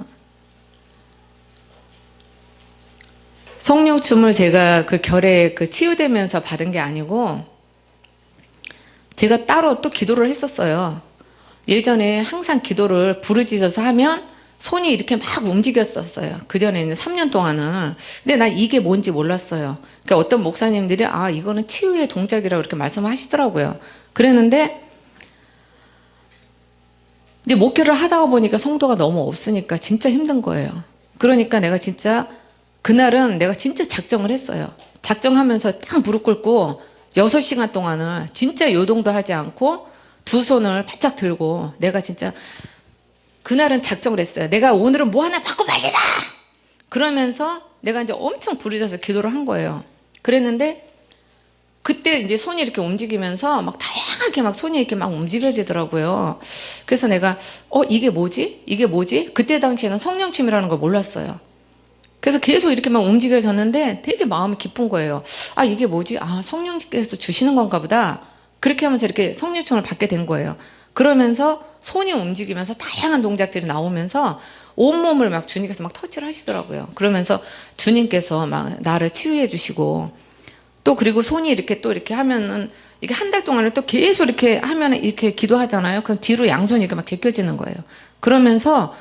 성령 춤을 제가 그 결에 그 치유되면서 받은 게 아니고 제가 따로 또 기도를 했었어요. 예전에 항상 기도를 부르짖어서 하면 손이 이렇게 막 움직였었어요. 그 전에는 3년 동안은. 근데 나 이게 뭔지 몰랐어요. 그러니까 어떤 목사님들이 아 이거는 치유의 동작이라고 이렇게 말씀하시더라고요. 그랬는데 이제 목회를 하다 보니까 성도가 너무 없으니까 진짜 힘든 거예요. 그러니까 내가 진짜 그날은 내가 진짜 작정을 했어요. 작정하면서 딱 무릎 꿇고 6시간 동안을 진짜 요동도 하지 않고 두 손을 바짝 들고 내가 진짜 그날은 작정을 했어요. 내가 오늘은 뭐 하나 받고 말리라! 그러면서 내가 이제 엄청 부르짖어서 기도를 한 거예요. 그랬는데 그때 이제 손이 이렇게 움직이면서 막 다양하게 막 손이 이렇게 막 움직여지더라고요. 그래서 내가 어 이게 뭐지? 이게 뭐지? 그때 당시에는 성령침이라는 걸 몰랐어요. 그래서 계속 이렇게 막 움직여졌는데 되게 마음이 기쁜 거예요. 아 이게 뭐지? 아 성령님께서 주시는 건가 보다. 그렇게 하면서 이렇게 성령침을 받게 된 거예요. 그러면서 손이 움직이면서 다양한 동작들이 나오면서 온몸을 막 주님께서 막 터치를 하시더라고요. 그러면서 주님께서 막 나를 치유해 주시고 또 그리고 손이 이렇게 또 이렇게 하면은 이게 한 달 동안을 또 계속 이렇게 하면 이렇게 기도하잖아요. 그럼 뒤로 양손이 이렇게 막 제껴지는 거예요. 그러면서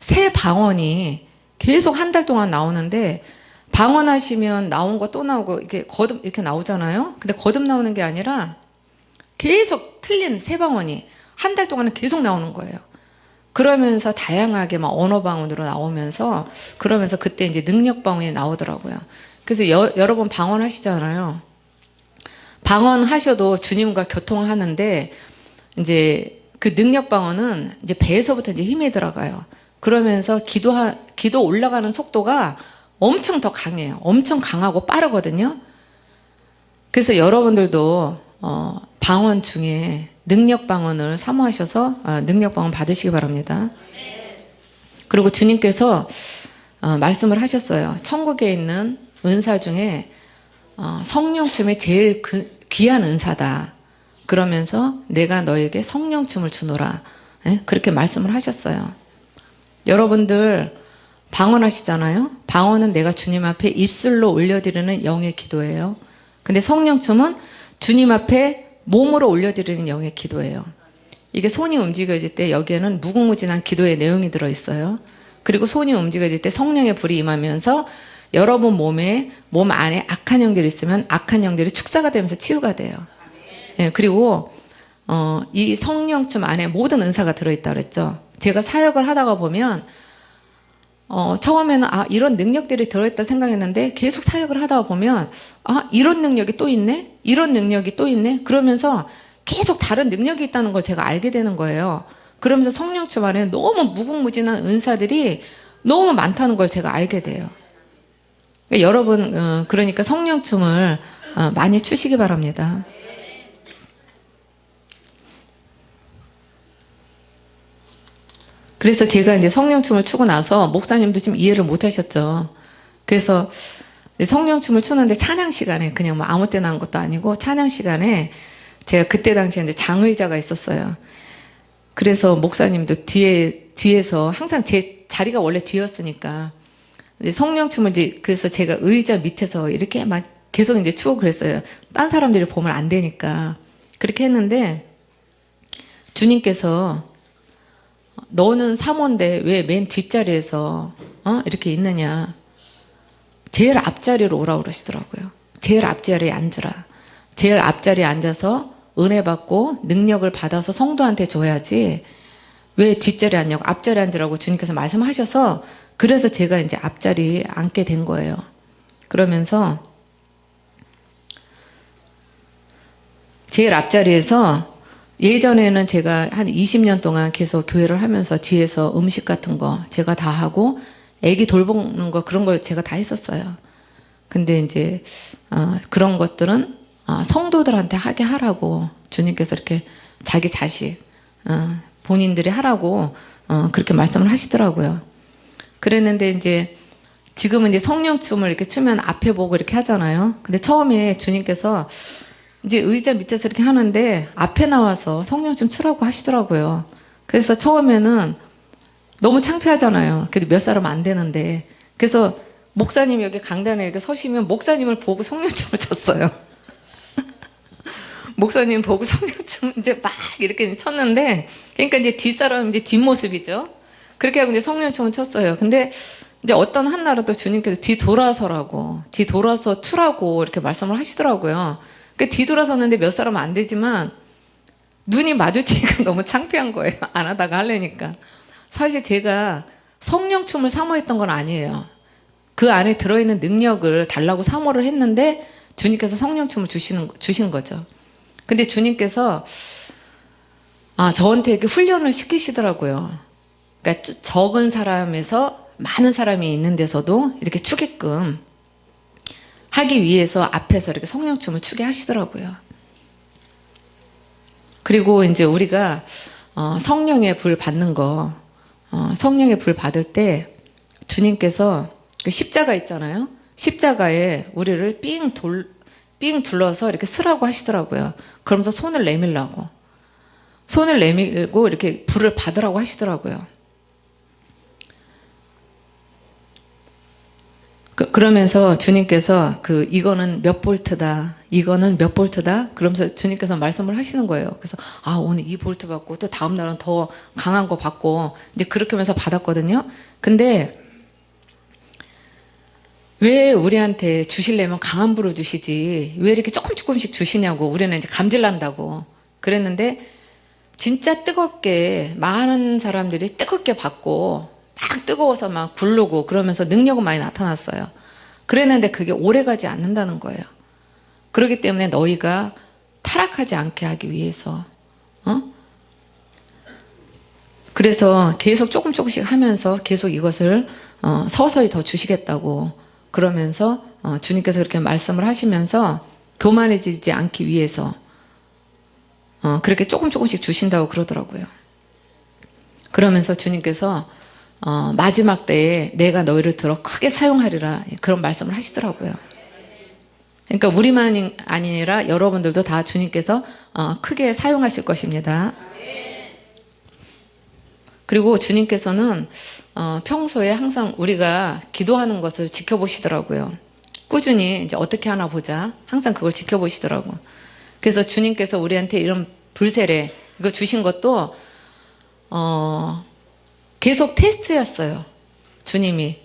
새 방언이 계속 한 달 동안 나오는데 방언하시면 나온 거 또 나오고 이렇게 거듭 이렇게 나오잖아요. 근데 거듭 나오는 게 아니라 계속 틀린 새 방언이 한 달 동안은 계속 나오는 거예요. 그러면서 다양하게 막 언어 방언으로 나오면서 그러면서 그때 이제 능력 방언이 나오더라고요. 그래서 여, 여러 번 방언하시잖아요. 방언하셔도 주님과 교통하는데 이제 그 능력 방언은 이제 배에서부터 이제 힘이 들어가요. 그러면서 기도 기도 올라가는 속도가 엄청 더 강해요. 엄청 강하고 빠르거든요. 그래서 여러분들도 어, 방언 중에 능력 방언을 사모하셔서 어, 능력 방언 받으시기 바랍니다. 그리고 주님께서 어, 말씀을 하셨어요. 천국에 있는 은사 중에 어, 성령춤이 제일 그, 귀한 은사다. 그러면서 내가 너에게 성령춤을 주노라. 예? 그렇게 말씀을 하셨어요. 여러분들 방언하시잖아요. 방언은 내가 주님 앞에 입술로 올려드리는 영의 기도예요. 근데 성령춤은 주님 앞에 몸으로 올려드리는 영의 기도예요. 이게 손이 움직여질 때 여기에는 무궁무진한 기도의 내용이 들어있어요. 그리고 손이 움직여질 때 성령의 불이 임하면서 여러분 몸에 몸 안에 악한 영들이 있으면 악한 영들이 축사가 되면서 치유가 돼요. 예, 그리고 어, 이 성령춤 안에 모든 은사가 들어있다 그랬죠. 제가 사역을 하다가 보면 어, 처음에는 아 이런 능력들이 들어있다 생각했는데 계속 사역을 하다가 보면 아 이런 능력이 또 있네 이런 능력이 또 있네 그러면서 계속 다른 능력이 있다는 걸 제가 알게 되는 거예요 그러면서 성령춤 안에 너무 무궁무진한 은사들이 너무 많다는 걸 제가 알게 돼요 그러니까 여러분 어, 그러니까 성령춤을 어, 많이 추시기 바랍니다 그래서 제가 이제 성령춤을 추고 나서 목사님도 좀 이해를 못 하셨죠. 그래서 성령춤을 추는데 찬양 시간에 그냥 뭐 아무 때나 한 것도 아니고 찬양 시간에 제가 그때 당시에 이제 장의자가 있었어요. 그래서 목사님도 뒤에 뒤에서 항상 제 자리가 원래 뒤였으니까 성령춤을 이제 그래서 제가 의자 밑에서 이렇게 막 계속 이제 추고 그랬어요. 딴 사람들이 보면 안 되니까 그렇게 했는데 주님께서 너는 사모인데 왜 맨 뒷자리에서 어? 이렇게 있느냐 제일 앞자리로 오라 그러시더라고요. 제일 앞자리에 앉으라. 제일 앞자리에 앉아서 은혜 받고 능력을 받아서 성도한테 줘야지 왜 뒷자리에 앉냐고 앞자리에 앉으라고 주님께서 말씀하셔서 그래서 제가 이제 앞자리에 앉게 된 거예요. 그러면서 제일 앞자리에서 예전에는 제가 한 20년 동안 계속 교회를 하면서 뒤에서 음식 같은 거 제가 다 하고 애기 돌보는 거 그런 걸 제가 다 했었어요. 근데 이제 어, 그런 것들은 어, 성도들한테 하게 하라고 주님께서 이렇게 자기 자식 어, 본인들이 하라고 어, 그렇게 말씀을 하시더라고요. 그랬는데 이제 지금은 이제 성령춤을 이렇게 추면 앞에 보고 이렇게 하잖아요. 근데 처음에 주님께서 이제 의자 밑에서 이렇게 하는데 앞에 나와서 성령춤 추라고 하시더라고요. 그래서 처음에는 너무 창피하잖아요. 그래도 몇 사람 안 되는데. 그래서 목사님 여기 강단에 이렇게 서시면 목사님을 보고 성령춤을 췄어요. 목사님 보고 성령춤 이제 막 이렇게 쳤는데, 그러니까 이제 뒷사람 이제 뒷모습이죠. 그렇게 하고 이제 성령춤을 쳤어요. 근데 이제 어떤 한 날은 또 주님께서 뒤 돌아서라고, 뒤 돌아서 추라고 이렇게 말씀을 하시더라고요. 그 뒤돌아섰는데 몇 사람 안 되지만 눈이 마주치니까 너무 창피한 거예요. 안 하다가 하려니까. 사실 제가 성령춤을 사모했던 건 아니에요. 그 안에 들어있는 능력을 달라고 사모를 했는데 주님께서 성령춤을 주시는, 주신 거죠. 근데 주님께서 아, 저한테 이렇게 훈련을 시키시더라고요. 그러니까 쭈- 적은 사람에서 많은 사람이 있는 데서도 이렇게 추게끔 하기 위해서 앞에서 이렇게 성령춤을 추게 하시더라고요. 그리고 이제 우리가 어, 성령의 불 받는 거, 어, 성령의 불 받을 때 주님께서 그 십자가 있잖아요. 십자가에 우리를 삥 돌, 삥 둘러서 이렇게 쓰라고 하시더라고요. 그러면서 손을 내밀라고. 손을 내밀고 이렇게 불을 받으라고 하시더라고요. 그, 그러면서 주님께서 그 이거는 몇 볼트다 이거는 몇 볼트다? 그러면서 주님께서 말씀을 하시는 거예요. 그래서 아 오늘 이 볼트 받고 또 다음 날은 더 강한 거 받고 이제 그렇게 하면서 받았거든요. 근데 왜 우리한테 주실려면 강한 불을 주시지? 왜 이렇게 조금 조금씩 주시냐고 우리는 이제 감질난다고 그랬는데 진짜 뜨겁게 많은 사람들이 뜨겁게 받고 막 뜨거워서 막 굴르고 그러면서 능력은 많이 나타났어요. 그랬는데 그게 오래가지 않는다는 거예요. 그렇기 때문에 너희가 타락하지 않게 하기 위해서 어? 그래서 계속 조금 조금씩 하면서 계속 이것을 어, 서서히 더 주시겠다고 그러면서 어, 주님께서 그렇게 말씀을 하시면서 교만해지지 않기 위해서 어, 그렇게 조금 조금씩 주신다고 그러더라고요. 그러면서 주님께서 어, 마지막 때에 내가 너희를 들어 크게 사용하리라 그런 말씀을 하시더라고요. 그러니까 우리만 아니라 여러분들도 다 주님께서 어, 크게 사용하실 것입니다. 그리고 주님께서는 어, 평소에 항상 우리가 기도하는 것을 지켜보시더라고요. 꾸준히 이제 어떻게 하나 보자. 항상 그걸 지켜보시더라고. 그래서 주님께서 우리한테 이런 불세례 이거 주신 것도 어, 계속 테스트였어요. 주님이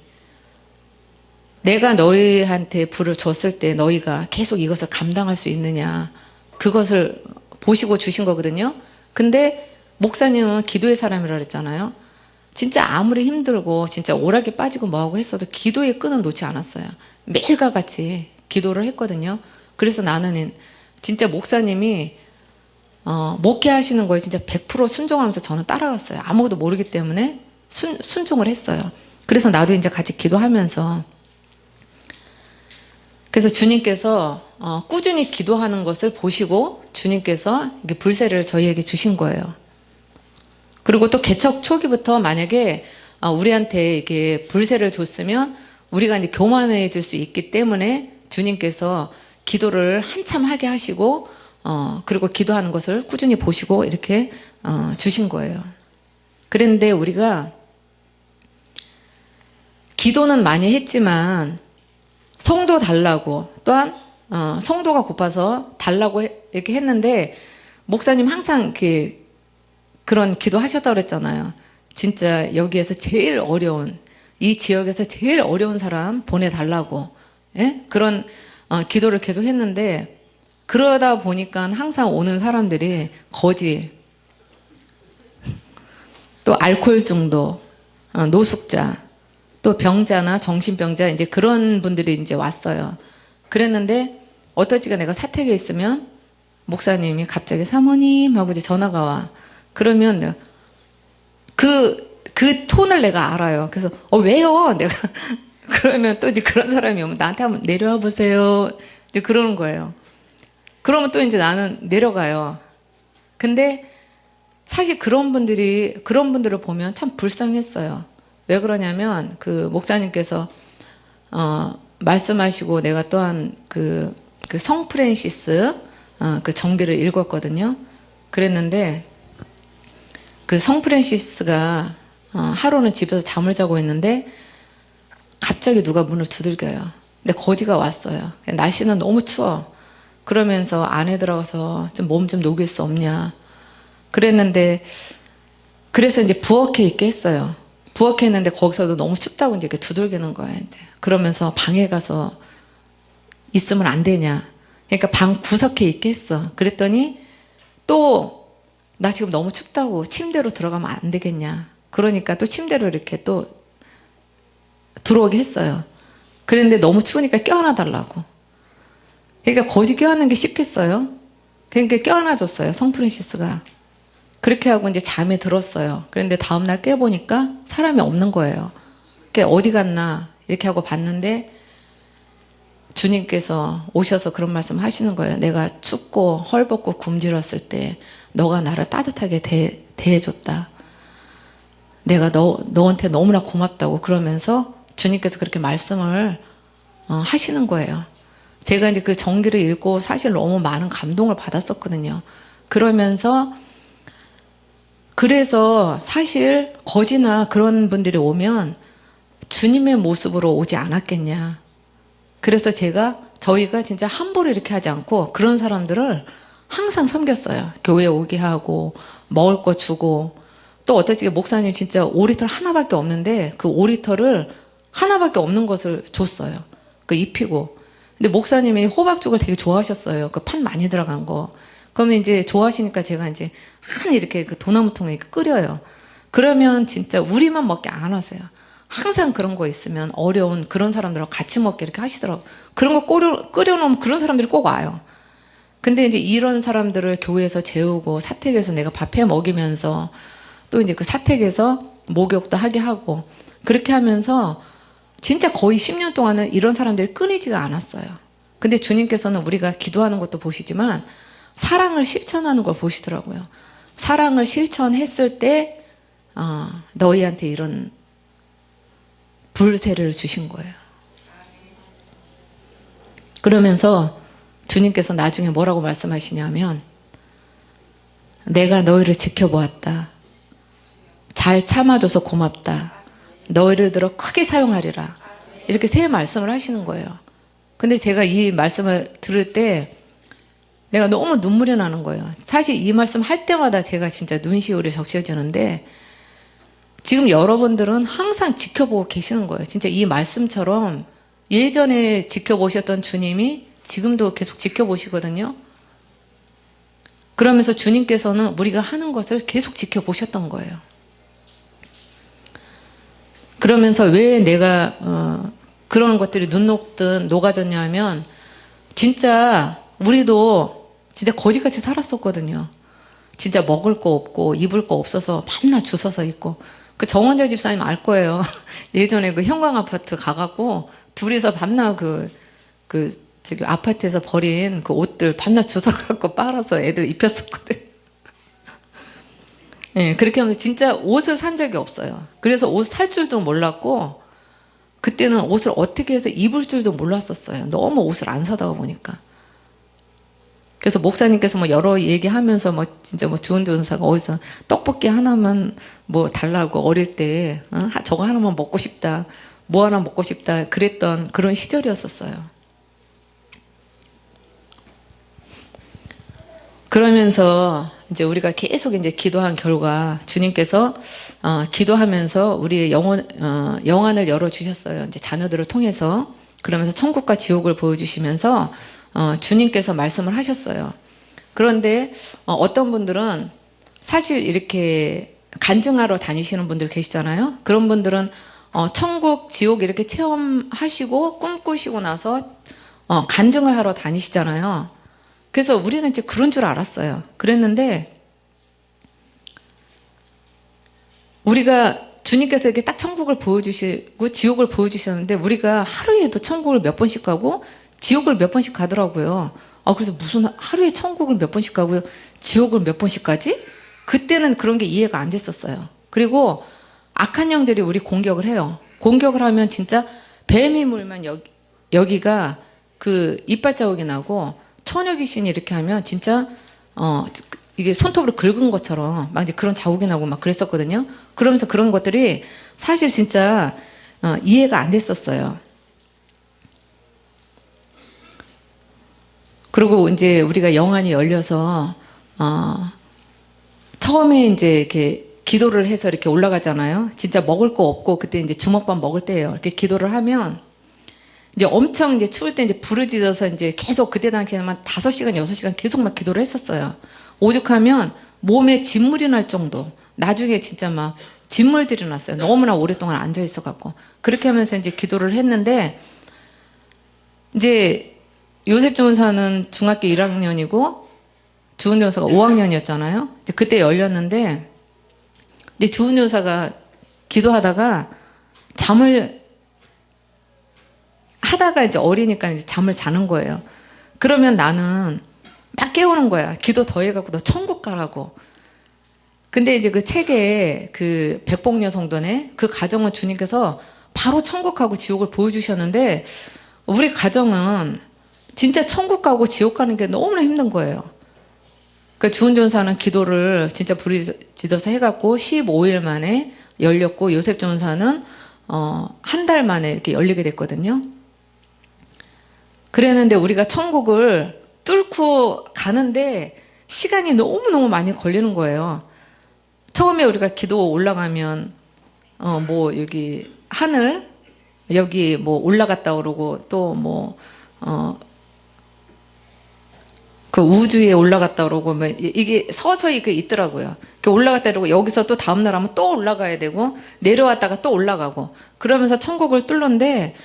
내가 너희한테 불을 줬을 때 너희가 계속 이것을 감당할 수 있느냐 그것을 보시고 주신 거거든요. 근데 목사님은 기도의 사람이라 그랬잖아요. 진짜 아무리 힘들고 진짜 오락에 빠지고 뭐하고 했어도 기도의 끈은 놓지 않았어요. 매일과 같이 기도를 했거든요. 그래서 나는 진짜 목사님이 어, 목회하시는 거에 진짜 100% 순종하면서 저는 따라갔어요. 아무것도 모르기 때문에 순, 순종을 했어요. 그래서 나도 이제 같이 기도하면서 그래서 주님께서 어, 꾸준히 기도하는 것을 보시고 주님께서 불세를 저희에게 주신 거예요. 그리고 또 개척 초기부터 만약에 아, 우리한테 이게 불세를 줬으면 우리가 이제 교만해질 수 있기 때문에 주님께서 기도를 한참 하게 하시고 어, 그리고 기도하는 것을 꾸준히 보시고 이렇게 어, 주신 거예요. 그런데 우리가 기도는 많이 했지만 성도 달라고 또한 어, 성도가 고파서 달라고 해- 이렇게 했는데 목사님 항상 이렇게 그런 기도 하셨다고 그랬잖아요. 진짜 여기에서 제일 어려운 이 지역에서 제일 어려운 사람 보내달라고 예? 그런 어, 기도를 계속 했는데 그러다 보니까 항상 오는 사람들이 거지 또 알코올 중독 어, 노숙자 또 병자나 정신병자 이제 그런 분들이 이제 왔어요. 그랬는데 어떨지가 내가 사택에 있으면 목사님이 갑자기 사모님 하고 이제 전화가 와. 그러면 그, 그 톤을 내가 알아요. 그래서, 어, 왜요? 내가, 그러면 또 이제 그런 사람이 오면 나한테 한번 내려와 보세요. 이제 그러는 거예요. 그러면 또 이제 나는 내려가요. 근데 사실 그런 분들이, 그런 분들을 보면 참 불쌍했어요. 왜 그러냐면 그 목사님께서, 어, 말씀하시고 내가 또한 그, 그 성프랜시스, 어, 그 정기를 읽었거든요. 그랬는데 그 성프랜시스가 어, 하루는 집에서 잠을 자고 있는데 갑자기 누가 문을 두들겨요. 근데 거지가 왔어요. 날씨는 너무 추워. 그러면서 안에 들어가서 좀 몸 좀 녹일 수 없냐. 그랬는데 그래서 이제 부엌에 있게 했어요. 부엌에 있는데 거기서도 너무 춥다고 이제 이렇게 두들기는 거야 이제. 그러면서 방에 가서 있으면 안 되냐. 그러니까 방 구석에 있게 했어. 그랬더니 또 나 지금 너무 춥다고 침대로 들어가면 안 되겠냐. 그러니까 또 침대로 이렇게 또 들어오게 했어요. 그랬는데 너무 추우니까 껴안아 달라고. 그러니까 거지 껴안는 게 쉽겠어요? 그러니까 껴안아 줬어요. 성프랜시스가. 그렇게 하고 이제 잠에 들었어요. 그런데 다음날 깨보니까 사람이 없는 거예요. 그러니까 어디 갔나 이렇게 하고 봤는데 주님께서 오셔서 그런 말씀 하시는 거예요. 내가 춥고 헐벗고 굶주렸을 때 너가 나를 따뜻하게 대, 대해줬다. 내가 너, 너한테 너무나 고맙다고 그러면서 주님께서 그렇게 말씀을 어, 하시는 거예요. 제가 이제 그 정기를 읽고 사실 너무 많은 감동을 받았었거든요. 그러면서 그래서 사실 거지나 그런 분들이 오면 주님의 모습으로 오지 않았겠냐. 그래서 제가 저희가 진짜 함부로 이렇게 하지 않고 그런 사람들을 항상 섬겼어요. 교회 오게 하고 먹을 거 주고 또 어떨지 목사님 진짜 5리터 하나밖에 없는데 그 5리터를 하나밖에 없는 것을 줬어요. 그 입히고. 근데 목사님이 호박죽을 되게 좋아하셨어요. 그 판 많이 들어간 거. 그러면 이제 좋아하시니까 제가 이제 한 이렇게 그 도나무통에 끓여요. 그러면 진짜 우리만 먹게 안 하세요. 항상 그런 거 있으면 어려운 그런 사람들하고 같이 먹게 이렇게 하시더라고. 그런 거 끓여, 끓여놓으면 그런 사람들이 꼭 와요. 근데 이제 이런 사람들을 교회에서 재우고 사택에서 내가 밥해 먹이면서 또 이제 그 사택에서 목욕도 하게 하고 그렇게 하면서 진짜 거의 10년 동안은 이런 사람들이 끊이지가 않았어요. 근데 주님께서는 우리가 기도하는 것도 보시지만 사랑을 실천하는 걸 보시더라고요. 사랑을 실천했을 때 어, 너희한테 이런 불세를 주신 거예요. 그러면서 주님께서 나중에 뭐라고 말씀하시냐면 내가 너희를 지켜보았다. 잘 참아줘서 고맙다. 너희를 들어 크게 사용하리라. 이렇게 세 말씀을 하시는 거예요. 근데 제가 이 말씀을 들을 때 내가 너무 눈물이 나는 거예요. 사실 이 말씀 할 때마다 제가 진짜 눈시울이 적셔지는데 지금 여러분들은 항상 지켜보고 계시는 거예요. 진짜 이 말씀처럼 예전에 지켜보셨던 주님이 지금도 계속 지켜보시거든요. 그러면서 주님께서는 우리가 하는 것을 계속 지켜보셨던 거예요. 그러면서 왜 내가 어, 그런 것들이 눈 녹든 녹아졌냐 하면 진짜 우리도 진짜 거지같이 살았었거든요. 진짜 먹을 거 없고 입을 거 없어서 맨날 주워서 입고 그 정원자 집사님 알 거예요. 예전에 그 형광 아파트 가갖고 둘이서 밤낮 그, 그 저기 아파트에서 버린 그 옷들 밤낮 주워갖고 빨아서 애들 입혔었거든. 예, 그렇게 하면서 진짜 옷을 산 적이 없어요. 그래서 옷 살 줄도 몰랐고 그때는 옷을 어떻게 해서 입을 줄도 몰랐었어요. 너무 옷을 안 사다가 보니까. 그래서 목사님께서 뭐 여러 얘기하면서 뭐 진짜 뭐 좋은 전사가 어디서 떡볶이 하나만 뭐 달라고 어릴 때 어? 하- 저거 하나만 먹고 싶다 뭐 하나 먹고 싶다 그랬던 그런 시절이었었어요. 그러면서 이제 우리가 계속 이제 기도한 결과 주님께서 어, 기도하면서 우리의 영혼 어, 영안을 열어 주셨어요. 이제 자녀들을 통해서 그러면서 천국과 지옥을 보여주시면서 어, 주님께서 말씀을 하셨어요. 그런데 어, 어떤 분들은 사실 이렇게 간증하러 다니시는 분들 계시잖아요. 그런 분들은 어, 천국, 지옥 이렇게 체험하시고 꿈꾸시고 나서 어, 간증을 하러 다니시잖아요. 그래서 우리는 이제 그런 줄 알았어요. 그랬는데 우리가 주님께서 이렇게 딱 천국을 보여주시고 지옥을 보여주셨는데 우리가 하루에도 천국을 몇 번씩 가고 지옥을 몇 번씩 가더라고요. 아 그래서 무슨 하루에 천국을 몇 번씩 가고요, 지옥을 몇 번씩 가지? 그때는 그런 게 이해가 안 됐었어요. 그리고 악한 영들이 우리 공격을 해요. 공격을 하면 진짜 뱀이 물면 여기, 여기가 그 이빨 자국이 나고 처녀 귀신이 이렇게 하면 진짜 어 이게 손톱으로 긁은 것처럼 막 이제 그런 자국이 나고 막 그랬었거든요. 그러면서 그런 것들이 사실 진짜 어, 이해가 안 됐었어요. 그리고 이제 우리가 영안이 열려서 어, 처음에 이제 이렇게 기도를 해서 이렇게 올라가잖아요. 진짜 먹을 거 없고 그때 이제 주먹밥 먹을 때예요. 이렇게 기도를 하면 이제 엄청 이제 추울 때 이제 부르짖어서 이제 계속 그때 당시에만 다섯 시간 여섯 시간 계속 막 기도를 했었어요. 오죽하면 몸에 진물이 날 정도. 나중에 진짜 막 진물들이 났어요. 너무나 오랫동안 앉아 있어 갖고 그렇게 하면서 이제 기도를 했는데 이제 요셉 전사는 중학교 1학년이고 주은 전사가 5학년이었잖아요. 이제 그때 열렸는데 이제 주은 전사가 기도하다가 잠을 하다가 이제 어리니까 이제 잠을 자는 거예요. 그러면 나는 막 깨우는 거야. 기도 더 해갖고 너 천국 가라고. 근데 이제 그 책에 그 백복녀 성도네 그 가정은 주님께서 바로 천국하고 지옥을 보여주셨는데 우리 가정은 진짜 천국 가고 지옥 가는 게 너무나 힘든 거예요. 그 주은 전사는 기도를 진짜 부르짖어서 해갖고 15일 만에 열렸고 요셉 전사는 어, 한 달 만에 이렇게 열리게 됐거든요. 그랬는데 우리가 천국을 뚫고 가는데 시간이 너무너무 많이 걸리는 거예요. 처음에 우리가 기도 올라가면 어 뭐 여기 하늘 여기 뭐 올라갔다 그러고 또 뭐어그 그 우주에 올라갔다 그러고 뭐 이게 서서히 그 있더라고요. 올라갔다 그러고 여기서 또 다음 날 하면 또 올라가야 되고 내려왔다가 또 올라가고 그러면서 천국을 뚫는데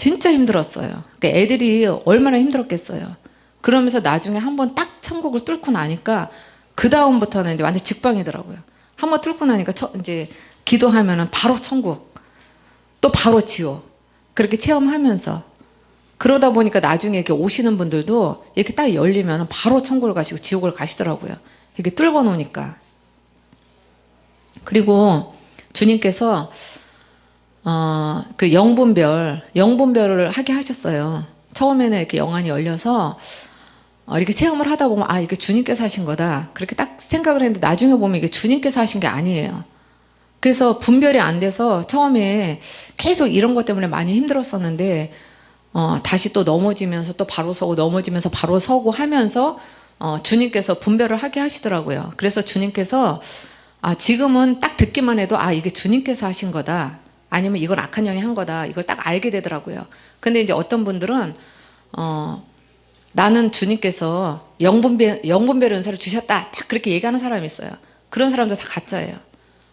진짜 힘들었어요. 그러니까 애들이 얼마나 힘들었겠어요. 그러면서 나중에 한 번 딱 천국을 뚫고 나니까 그 다음부터는 이제 완전 직방이더라고요. 한 번 뚫고 나니까 처, 이제 기도하면은 바로 천국, 또 바로 지옥 그렇게 체험하면서 그러다 보니까 나중에 이렇게 오시는 분들도 이렇게 딱 열리면 바로 천국을 가시고 지옥을 가시더라고요. 이렇게 뚫어 놓으니까. 그리고 주님께서 어, 그 영분별, 영분별을 하게 하셨어요. 처음에는 이렇게 영안이 열려서 어, 이렇게 체험을 하다 보면 아 이게 주님께서 하신 거다 그렇게 딱 생각을 했는데 나중에 보면 이게 주님께서 하신 게 아니에요. 그래서 분별이 안 돼서 처음에 계속 이런 것 때문에 많이 힘들었었는데 어, 다시 또 넘어지면서 또 바로 서고 넘어지면서 바로 서고 하면서 어, 주님께서 분별을 하게 하시더라고요. 그래서 주님께서 아, 지금은 딱 듣기만 해도 아 이게 주님께서 하신 거다. 아니면 이걸 악한 영이 한 거다. 이걸 딱 알게 되더라고요. 근데 이제 어떤 분들은 어, 나는 주님께서 영분별, 영분별 은사를 주셨다. 딱 그렇게 얘기하는 사람이 있어요. 그런 사람도 다 가짜예요.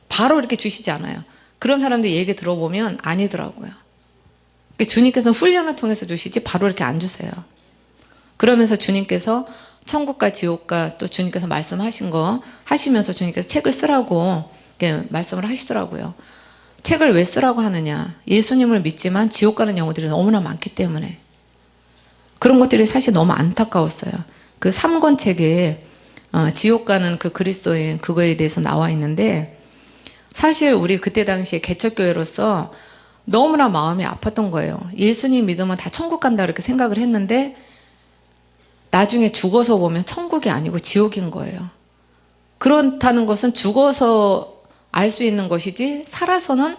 바로 이렇게 주시지 않아요. 그런 사람들 얘기 들어보면 아니더라고요. 주님께서는 훈련을 통해서 주시지 바로 이렇게 안 주세요. 그러면서 주님께서 천국과 지옥과 또 주님께서 말씀하신 거 하시면서 주님께서 책을 쓰라고 말씀을 하시더라고요. 책을 왜 쓰라고 하느냐. 예수님을 믿지만 지옥 가는 영혼들이 너무나 많기 때문에. 그런 것들이 사실 너무 안타까웠어요. 그 3권 책에 어, 지옥 가는 그 그리스도인 그거에 대해서 나와 있는데 사실 우리 그때 당시에 개척교회로서 너무나 마음이 아팠던 거예요. 예수님 믿으면 다 천국 간다 이렇게 생각을 했는데 나중에 죽어서 보면 천국이 아니고 지옥인 거예요. 그렇다는 것은 죽어서 알 수 있는 것이지 살아서는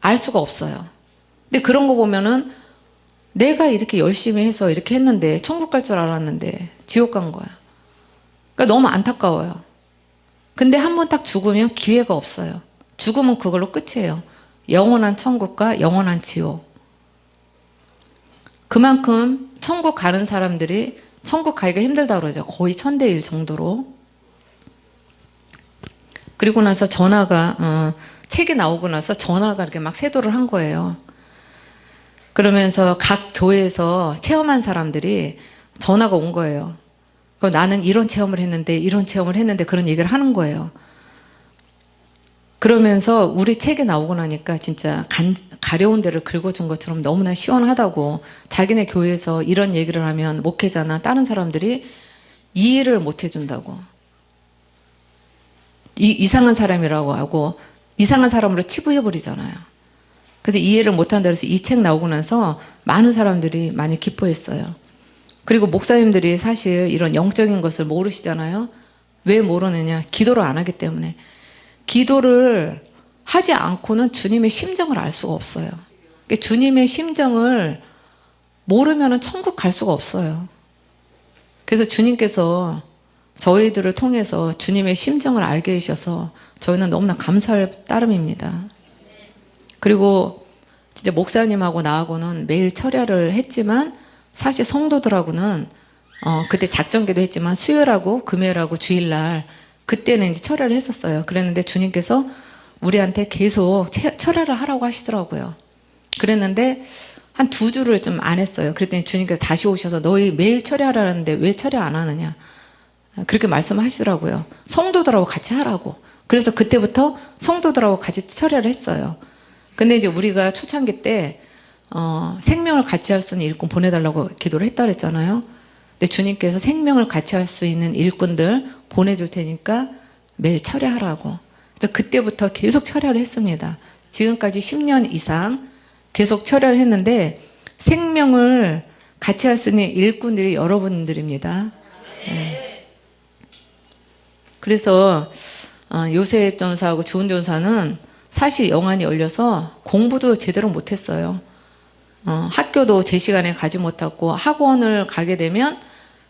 알 수가 없어요. 근데 그런 거 보면은 내가 이렇게 열심히 해서 이렇게 했는데 천국 갈 줄 알았는데 지옥 간 거야. 그러니까 너무 안타까워요. 근데 한 번 딱 죽으면 기회가 없어요. 죽으면 그걸로 끝이에요. 영원한 천국과 영원한 지옥. 그만큼 천국 가는 사람들이 천국 가기가 힘들다 그러죠. 거의 천대 일 정도로. 그리고 나서 전화가 어, 책이 나오고 나서 전화가 이렇게 막 세도를 한 거예요. 그러면서 각 교회에서 체험한 사람들이 전화가 온 거예요. 그 나는 이런 체험을 했는데 이런 체험을 했는데 그런 얘기를 하는 거예요. 그러면서 우리 책에 나오고 나니까 진짜 간, 가려운 데를 긁어준 것처럼 너무나 시원하다고 자기네 교회에서 이런 얘기를 하면 목회자나 다른 사람들이 이해를 못 해준다고 이, 이상한 사람이라고 하고 이상한 사람으로 치부해버리잖아요. 그래서 이해를 못한다 그래서 이 책 나오고 나서 많은 사람들이 많이 기뻐했어요. 그리고 목사님들이 사실 이런 영적인 것을 모르시잖아요. 왜 모르느냐? 기도를 안 하기 때문에. 기도를 하지 않고는 주님의 심정을 알 수가 없어요. 그러니까 주님의 심정을 모르면 천국 갈 수가 없어요. 그래서 주님께서 저희들을 통해서 주님의 심정을 알게 해주셔서 저희는 너무나 감사할 따름입니다. 그리고 진짜 목사님하고 나하고는 매일 철야를 했지만 사실 성도들하고는 어, 그때 작전기도 했지만 수요일하고 금요일하고 주일날 그때는 이제 철야를 했었어요. 그랬는데 주님께서 우리한테 계속 채- 철야를 하라고 하시더라고요. 그랬는데 한 두 주를 좀 안 했어요. 그랬더니 주님께서 다시 오셔서 너희 매일 철야하라는데 왜 철야 안 하느냐. 그렇게 말씀하시더라고요. 성도들하고 같이 하라고. 그래서 그때부터 성도들하고 같이 철야를 했어요. 근데 이제 우리가 초창기 때 어, 생명을 같이 할 수 있는 일꾼 보내달라고 기도를 했다 그랬잖아요. 근데 주님께서 생명을 같이 할 수 있는 일꾼들 보내줄 테니까 매일 철야하라고. 그래서 그때부터 계속 철야를 했습니다. 지금까지 10년 이상 계속 철야를 했는데 생명을 같이 할 수 있는 일꾼들이 여러분들입니다. 네. 그래서 어, 요셉 전사하고 주은 전사는 사실 영안이 열려서 공부도 제대로 못했어요. 어, 학교도 제 시간에 가지 못했고 학원을 가게 되면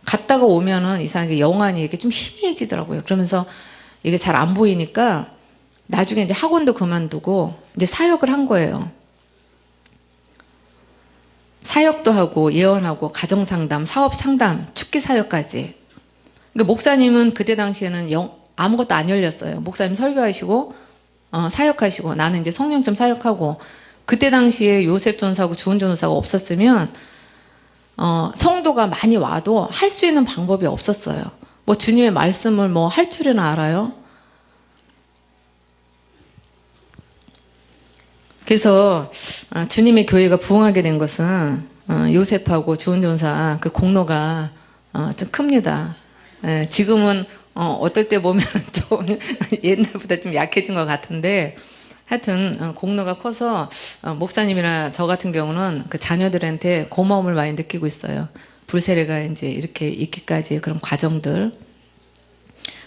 갔다가 오면은 이상하게 영안이 이게 좀 희미해지더라고요. 그러면서 이게 잘 안 보이니까 나중에 이제 학원도 그만두고 이제 사역을 한 거예요. 사역도 하고 예언하고 가정 상담, 사업 상담, 축기 사역까지. 그러니까 목사님은 그때 당시에는 영, 아무것도 안 열렸어요. 목사님 설교하시고 어, 사역하시고 나는 이제 성령점 사역하고 그때 당시에 요셉 전사하고 주은 전사가 없었으면 어, 성도가 많이 와도 할 수 있는 방법이 없었어요. 뭐 주님의 말씀을 뭐 할 줄이나 알아요? 그래서 아, 주님의 교회가 부흥하게 된 것은 어, 요셉하고 주은 전사 그 공로가 어, 좀 큽니다. 예, 지금은 어, 어떨 때 보면 좀 옛날보다 좀 약해진 것 같은데 하여튼 어, 공로가 커서 어, 목사님이나 저 같은 경우는 그 자녀들한테 고마움을 많이 느끼고 있어요. 불세례가 이제 이렇게 있기까지 그런 과정들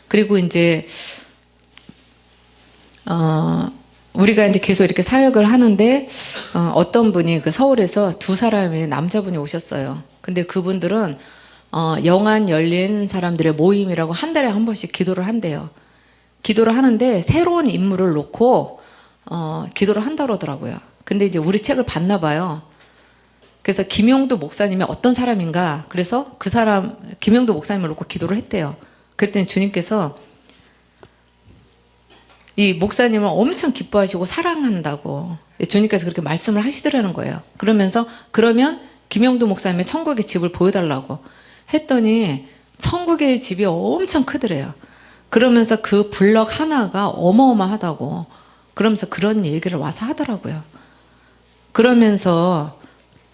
그리고 이제 어, 우리가 이제 계속 이렇게 사역을 하는데 어, 어떤 분이 그 서울에서 두 사람의 남자분이 오셨어요. 근데 그분들은 어, 영안 열린 사람들의 모임이라고 한 달에 한 번씩 기도를 한대요. 기도를 하는데 새로운 인물을 놓고 어, 기도를 한다 그러더라고요. 근데 이제 우리 책을 봤나 봐요. 그래서 김용도 목사님이 어떤 사람인가 그래서 그 사람 김용도 목사님을 놓고 기도를 했대요. 그랬더니 주님께서 이 목사님을 엄청 기뻐하시고 사랑한다고 주님께서 그렇게 말씀을 하시더라는 거예요. 그러면서 그러면 김영도 목사님의 천국의 집을 보여달라고 했더니 천국의 집이 엄청 크더래요. 그러면서 그 블럭 하나가 어마어마하다고 그러면서 그런 얘기를 와서 하더라고요. 그러면서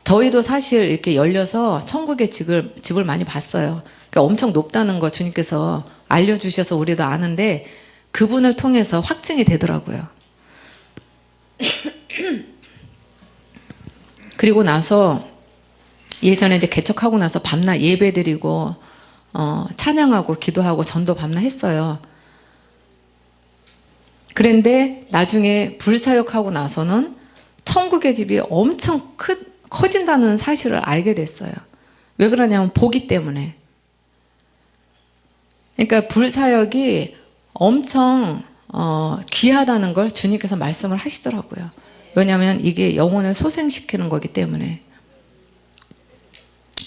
저희도 사실 이렇게 열려서 천국의 집을, 집을 많이 봤어요. 그러니까 엄청 높다는 거 주님께서 알려주셔서 우리도 아는데 그분을 통해서 확증이 되더라고요. 그리고 나서 예전에 이제 개척하고 나서 밤낮 예배 드리고 어, 찬양하고 기도하고 전도 밤낮 했어요. 그런데 나중에 불사역하고 나서는 천국의 집이 엄청 크, 커진다는 사실을 알게 됐어요. 왜 그러냐면 보기 때문에. 그러니까 불사역이 엄청 어, 귀하다는 걸 주님께서 말씀을 하시더라고요. 왜냐하면 이게 영혼을 소생시키는 거기 때문에.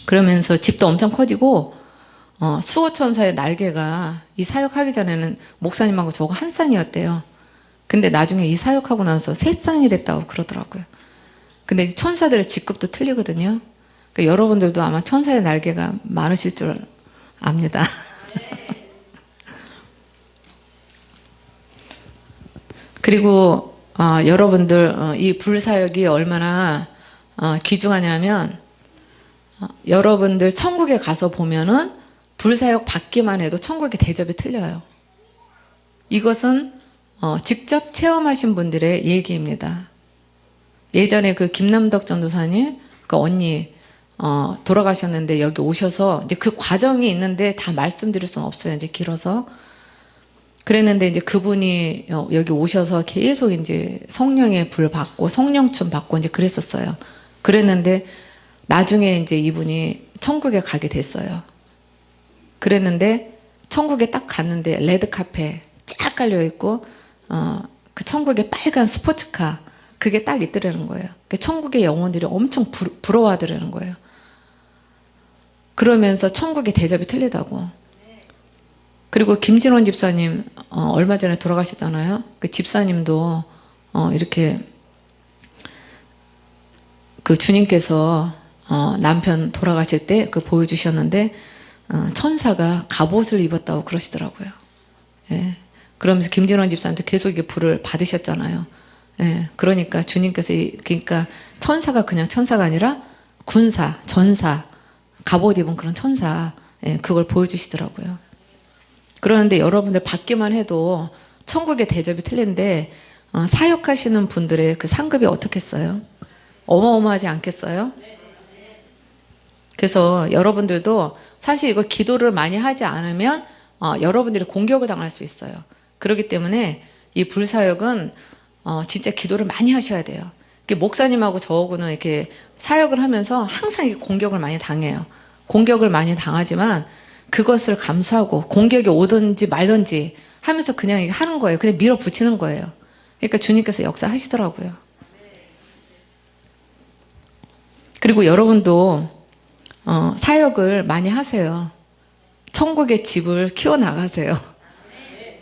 그러면서 집도 엄청 커지고 어, 수호천사의 날개가 이 사역하기 전에는 목사님하고 저거 한 쌍이었대요. 근데 나중에 이 사역하고 나서 세 쌍이 됐다고 그러더라고요. 근데 이 천사들의 직급도 틀리거든요. 그러니까 여러분들도 아마 천사의 날개가 많으실 줄 압니다. 그리고 어, 여러분들 어, 이 불사역이 얼마나 어, 귀중하냐면 어, 여러분들 천국에 가서 보면은 불사역 받기만 해도 천국의 대접이 틀려요. 이것은 어, 직접 체험하신 분들의 얘기입니다. 예전에 그 김남덕 전도사님, 그 언니 어, 돌아가셨는데 여기 오셔서 이제 그 과정이 있는데 다 말씀드릴 수는 없어요. 이제 길어서 그랬는데 이제 그분이 어, 여기 오셔서 계속 이제 성령의 불 받고 성령춤 받고 이제 그랬었어요. 그랬는데 나중에 이제 이분이 천국에 가게 됐어요. 그랬는데 천국에 딱 갔는데 레드 카페 쫙 깔려 있고 어, 그 천국에 빨간 스포츠카 그게 딱 있더라는 거예요. 그 천국의 영혼들이 엄청 부, 부러워하더라는 거예요. 그러면서 천국의 대접이 틀리다고. 그리고 김진원 집사님 어, 얼마 전에 돌아가셨잖아요. 그 집사님도 어, 이렇게 그 주님께서 어, 남편 돌아가실 때 그 보여주셨는데 어, 천사가 갑옷을 입었다고 그러시더라고요. 예. 그러면서 김진원 집사님도 계속 이게 불을 받으셨잖아요. 예. 그러니까 주님께서 이- 그러니까 천사가 그냥 천사가 아니라 군사, 전사, 갑옷 입은 그런 천사 예, 그걸 보여주시더라고요. 그러는데 여러분들 받기만 해도 천국의 대접이 틀린데 어, 사역하시는 분들의 그 상급이 어떻겠어요? 어마어마하지 않겠어요? 그래서 여러분들도 사실 이거 기도를 많이 하지 않으면 어, 여러분들이 공격을 당할 수 있어요. 그렇기 때문에 이 불사역은 어, 진짜 기도를 많이 하셔야 돼요. 목사님하고 저하고는 이렇게 사역을 하면서 항상 공격을 많이 당해요. 공격을 많이 당하지만 그것을 감수하고 공격이 오든지 말든지 하면서 그냥 하는 거예요. 그냥 밀어붙이는 거예요. 그러니까 주님께서 역사하시더라고요. 그리고 여러분도 어, 사역을 많이 하세요. 천국의 집을 키워나가세요.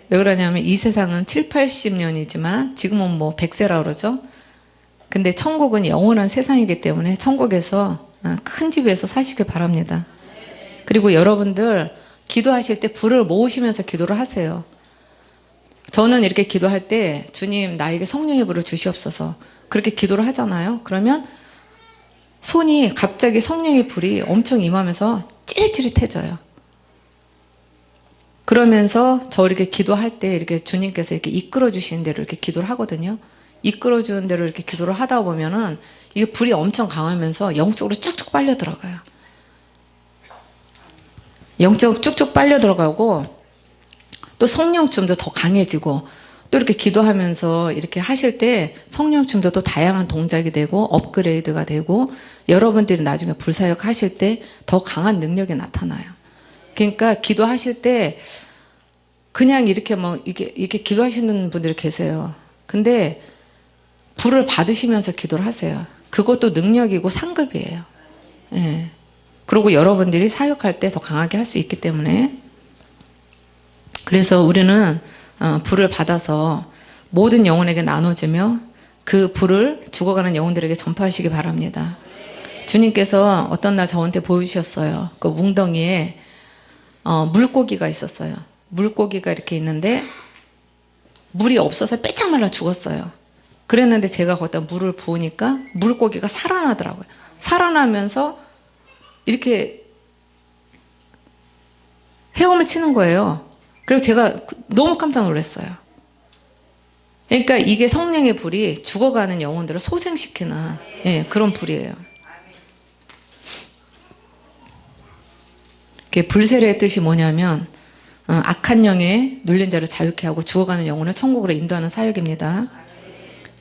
왜 그러냐면 이 세상은 7, 80년이지만 지금은 뭐 100세라 그러죠. 근데 천국은 영원한 세상이기 때문에 천국에서 어, 큰 집에서 사시길 바랍니다. 그리고 여러분들 기도하실 때 불을 모으시면서 기도를 하세요. 저는 이렇게 기도할 때 주님 나에게 성령의 불을 주시옵소서 그렇게 기도를 하잖아요. 그러면 손이 갑자기 성령의 불이 엄청 임하면서 찌릿찌릿해져요. 그러면서 저 이렇게 기도할 때 이렇게 주님께서 이렇게 이끌어 주시는 대로 이렇게 기도를 하거든요. 이끌어 주는 대로 이렇게 기도를 하다 보면은 이게 불이 엄청 강하면서 영적으로 쭉쭉 빨려 들어가요. 영적 쭉쭉 빨려 들어가고 또 성령춤도 더 강해지고 또 이렇게 기도하면서 이렇게 하실 때 성령 춤도 또 다양한 동작이 되고 업그레이드가 되고 여러분들이 나중에 불사역 하실 때 더 강한 능력이 나타나요. 그러니까 기도하실 때 그냥 이렇게 뭐 이게 이렇게 기도하시는 분들이 계세요. 근데 불을 받으시면서 기도를 하세요. 그것도 능력이고 상급이에요. 예. 그리고 여러분들이 사역할 때 더 강하게 할 수 있기 때문에 그래서 우리는 어, 불을 받아서 모든 영혼에게 나눠주며 그 불을 죽어가는 영혼들에게 전파하시기 바랍니다. 주님께서 어떤 날 저한테 보여주셨어요. 그 웅덩이에 어, 물고기가 있었어요. 물고기가 이렇게 있는데 물이 없어서 빼짝 말라 죽었어요. 그랬는데 제가 거기다 물을 부으니까 물고기가 살아나더라고요. 살아나면서 이렇게 헤엄을 치는 거예요. 그래서 제가 너무 깜짝 놀랐어요. 그러니까 이게 성령의 불이 죽어가는 영혼들을 소생시키는 예, 그런 불이에요. 불세례의 뜻이 뭐냐면 어, 악한 영에 눌린 자를 자유케 하고 죽어가는 영혼을 천국으로 인도하는 사역입니다.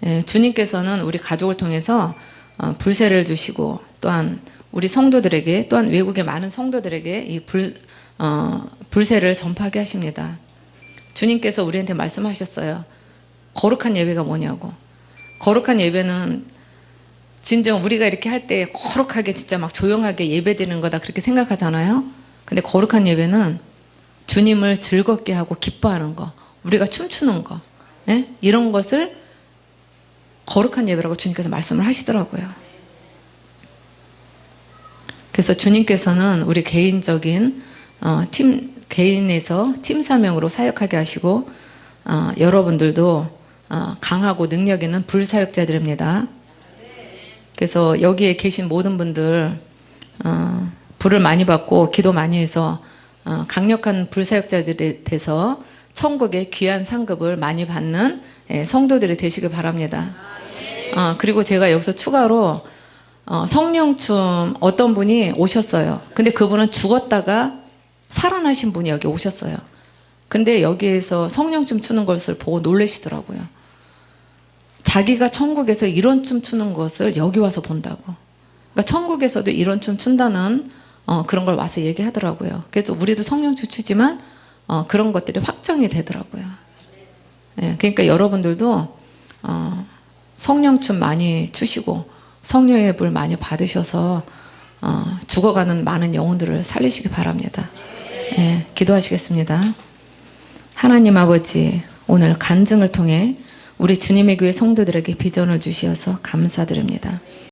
예, 주님께서는 우리 가족을 통해서 어, 불세를 주시고 또한 우리 성도들에게 또한 외국의 많은 성도들에게 이 불, 어, 불세를 전파하게 하십니다. 주님께서 우리한테 말씀하셨어요. 거룩한 예배가 뭐냐고. 거룩한 예배는 진정 우리가 이렇게 할 때 거룩하게 진짜 막 조용하게 예배드리는 거다 그렇게 생각하잖아요. 근데 거룩한 예배는 주님을 즐겁게 하고 기뻐하는 거, 우리가 춤추는 거, 예? 이런 것을 거룩한 예배라고 주님께서 말씀을 하시더라고요. 그래서 주님께서는 우리 개인적인 어, 팀 개인에서 팀 사명으로 사역하게 하시고 어, 여러분들도 어, 강하고 능력 있는 불사역자들입니다. 그래서 여기에 계신 모든 분들 어, 불을 많이 받고 기도 많이 해서 어, 강력한 불사역자들이 돼서 천국의 귀한 상급을 많이 받는 예, 성도들이 되시길 바랍니다. 어, 그리고 제가 여기서 추가로 어, 성령춤 어떤 분이 오셨어요. 근데 그분은 죽었다가 살아나신 분이 여기 오셨어요. 근데 여기에서 성령 춤 추는 것을 보고 놀라시더라고요. 자기가 천국에서 이런 춤 추는 것을 여기 와서 본다고. 그러니까 천국에서도 이런 춤 춘다는 어, 그런 걸 와서 얘기하더라고요. 그래서 우리도 성령 춤 추지만 어, 그런 것들이 확정이 되더라고요. 예, 그러니까 여러분들도 어, 성령 춤 많이 추시고 성령의 불 많이 받으셔서 어, 죽어가는 많은 영혼들을 살리시기 바랍니다. 예, 기도하시겠습니다. 하나님 아버지 오늘 간증을 통해 우리 주님의 교회 성도들에게 비전을 주시어서 감사드립니다.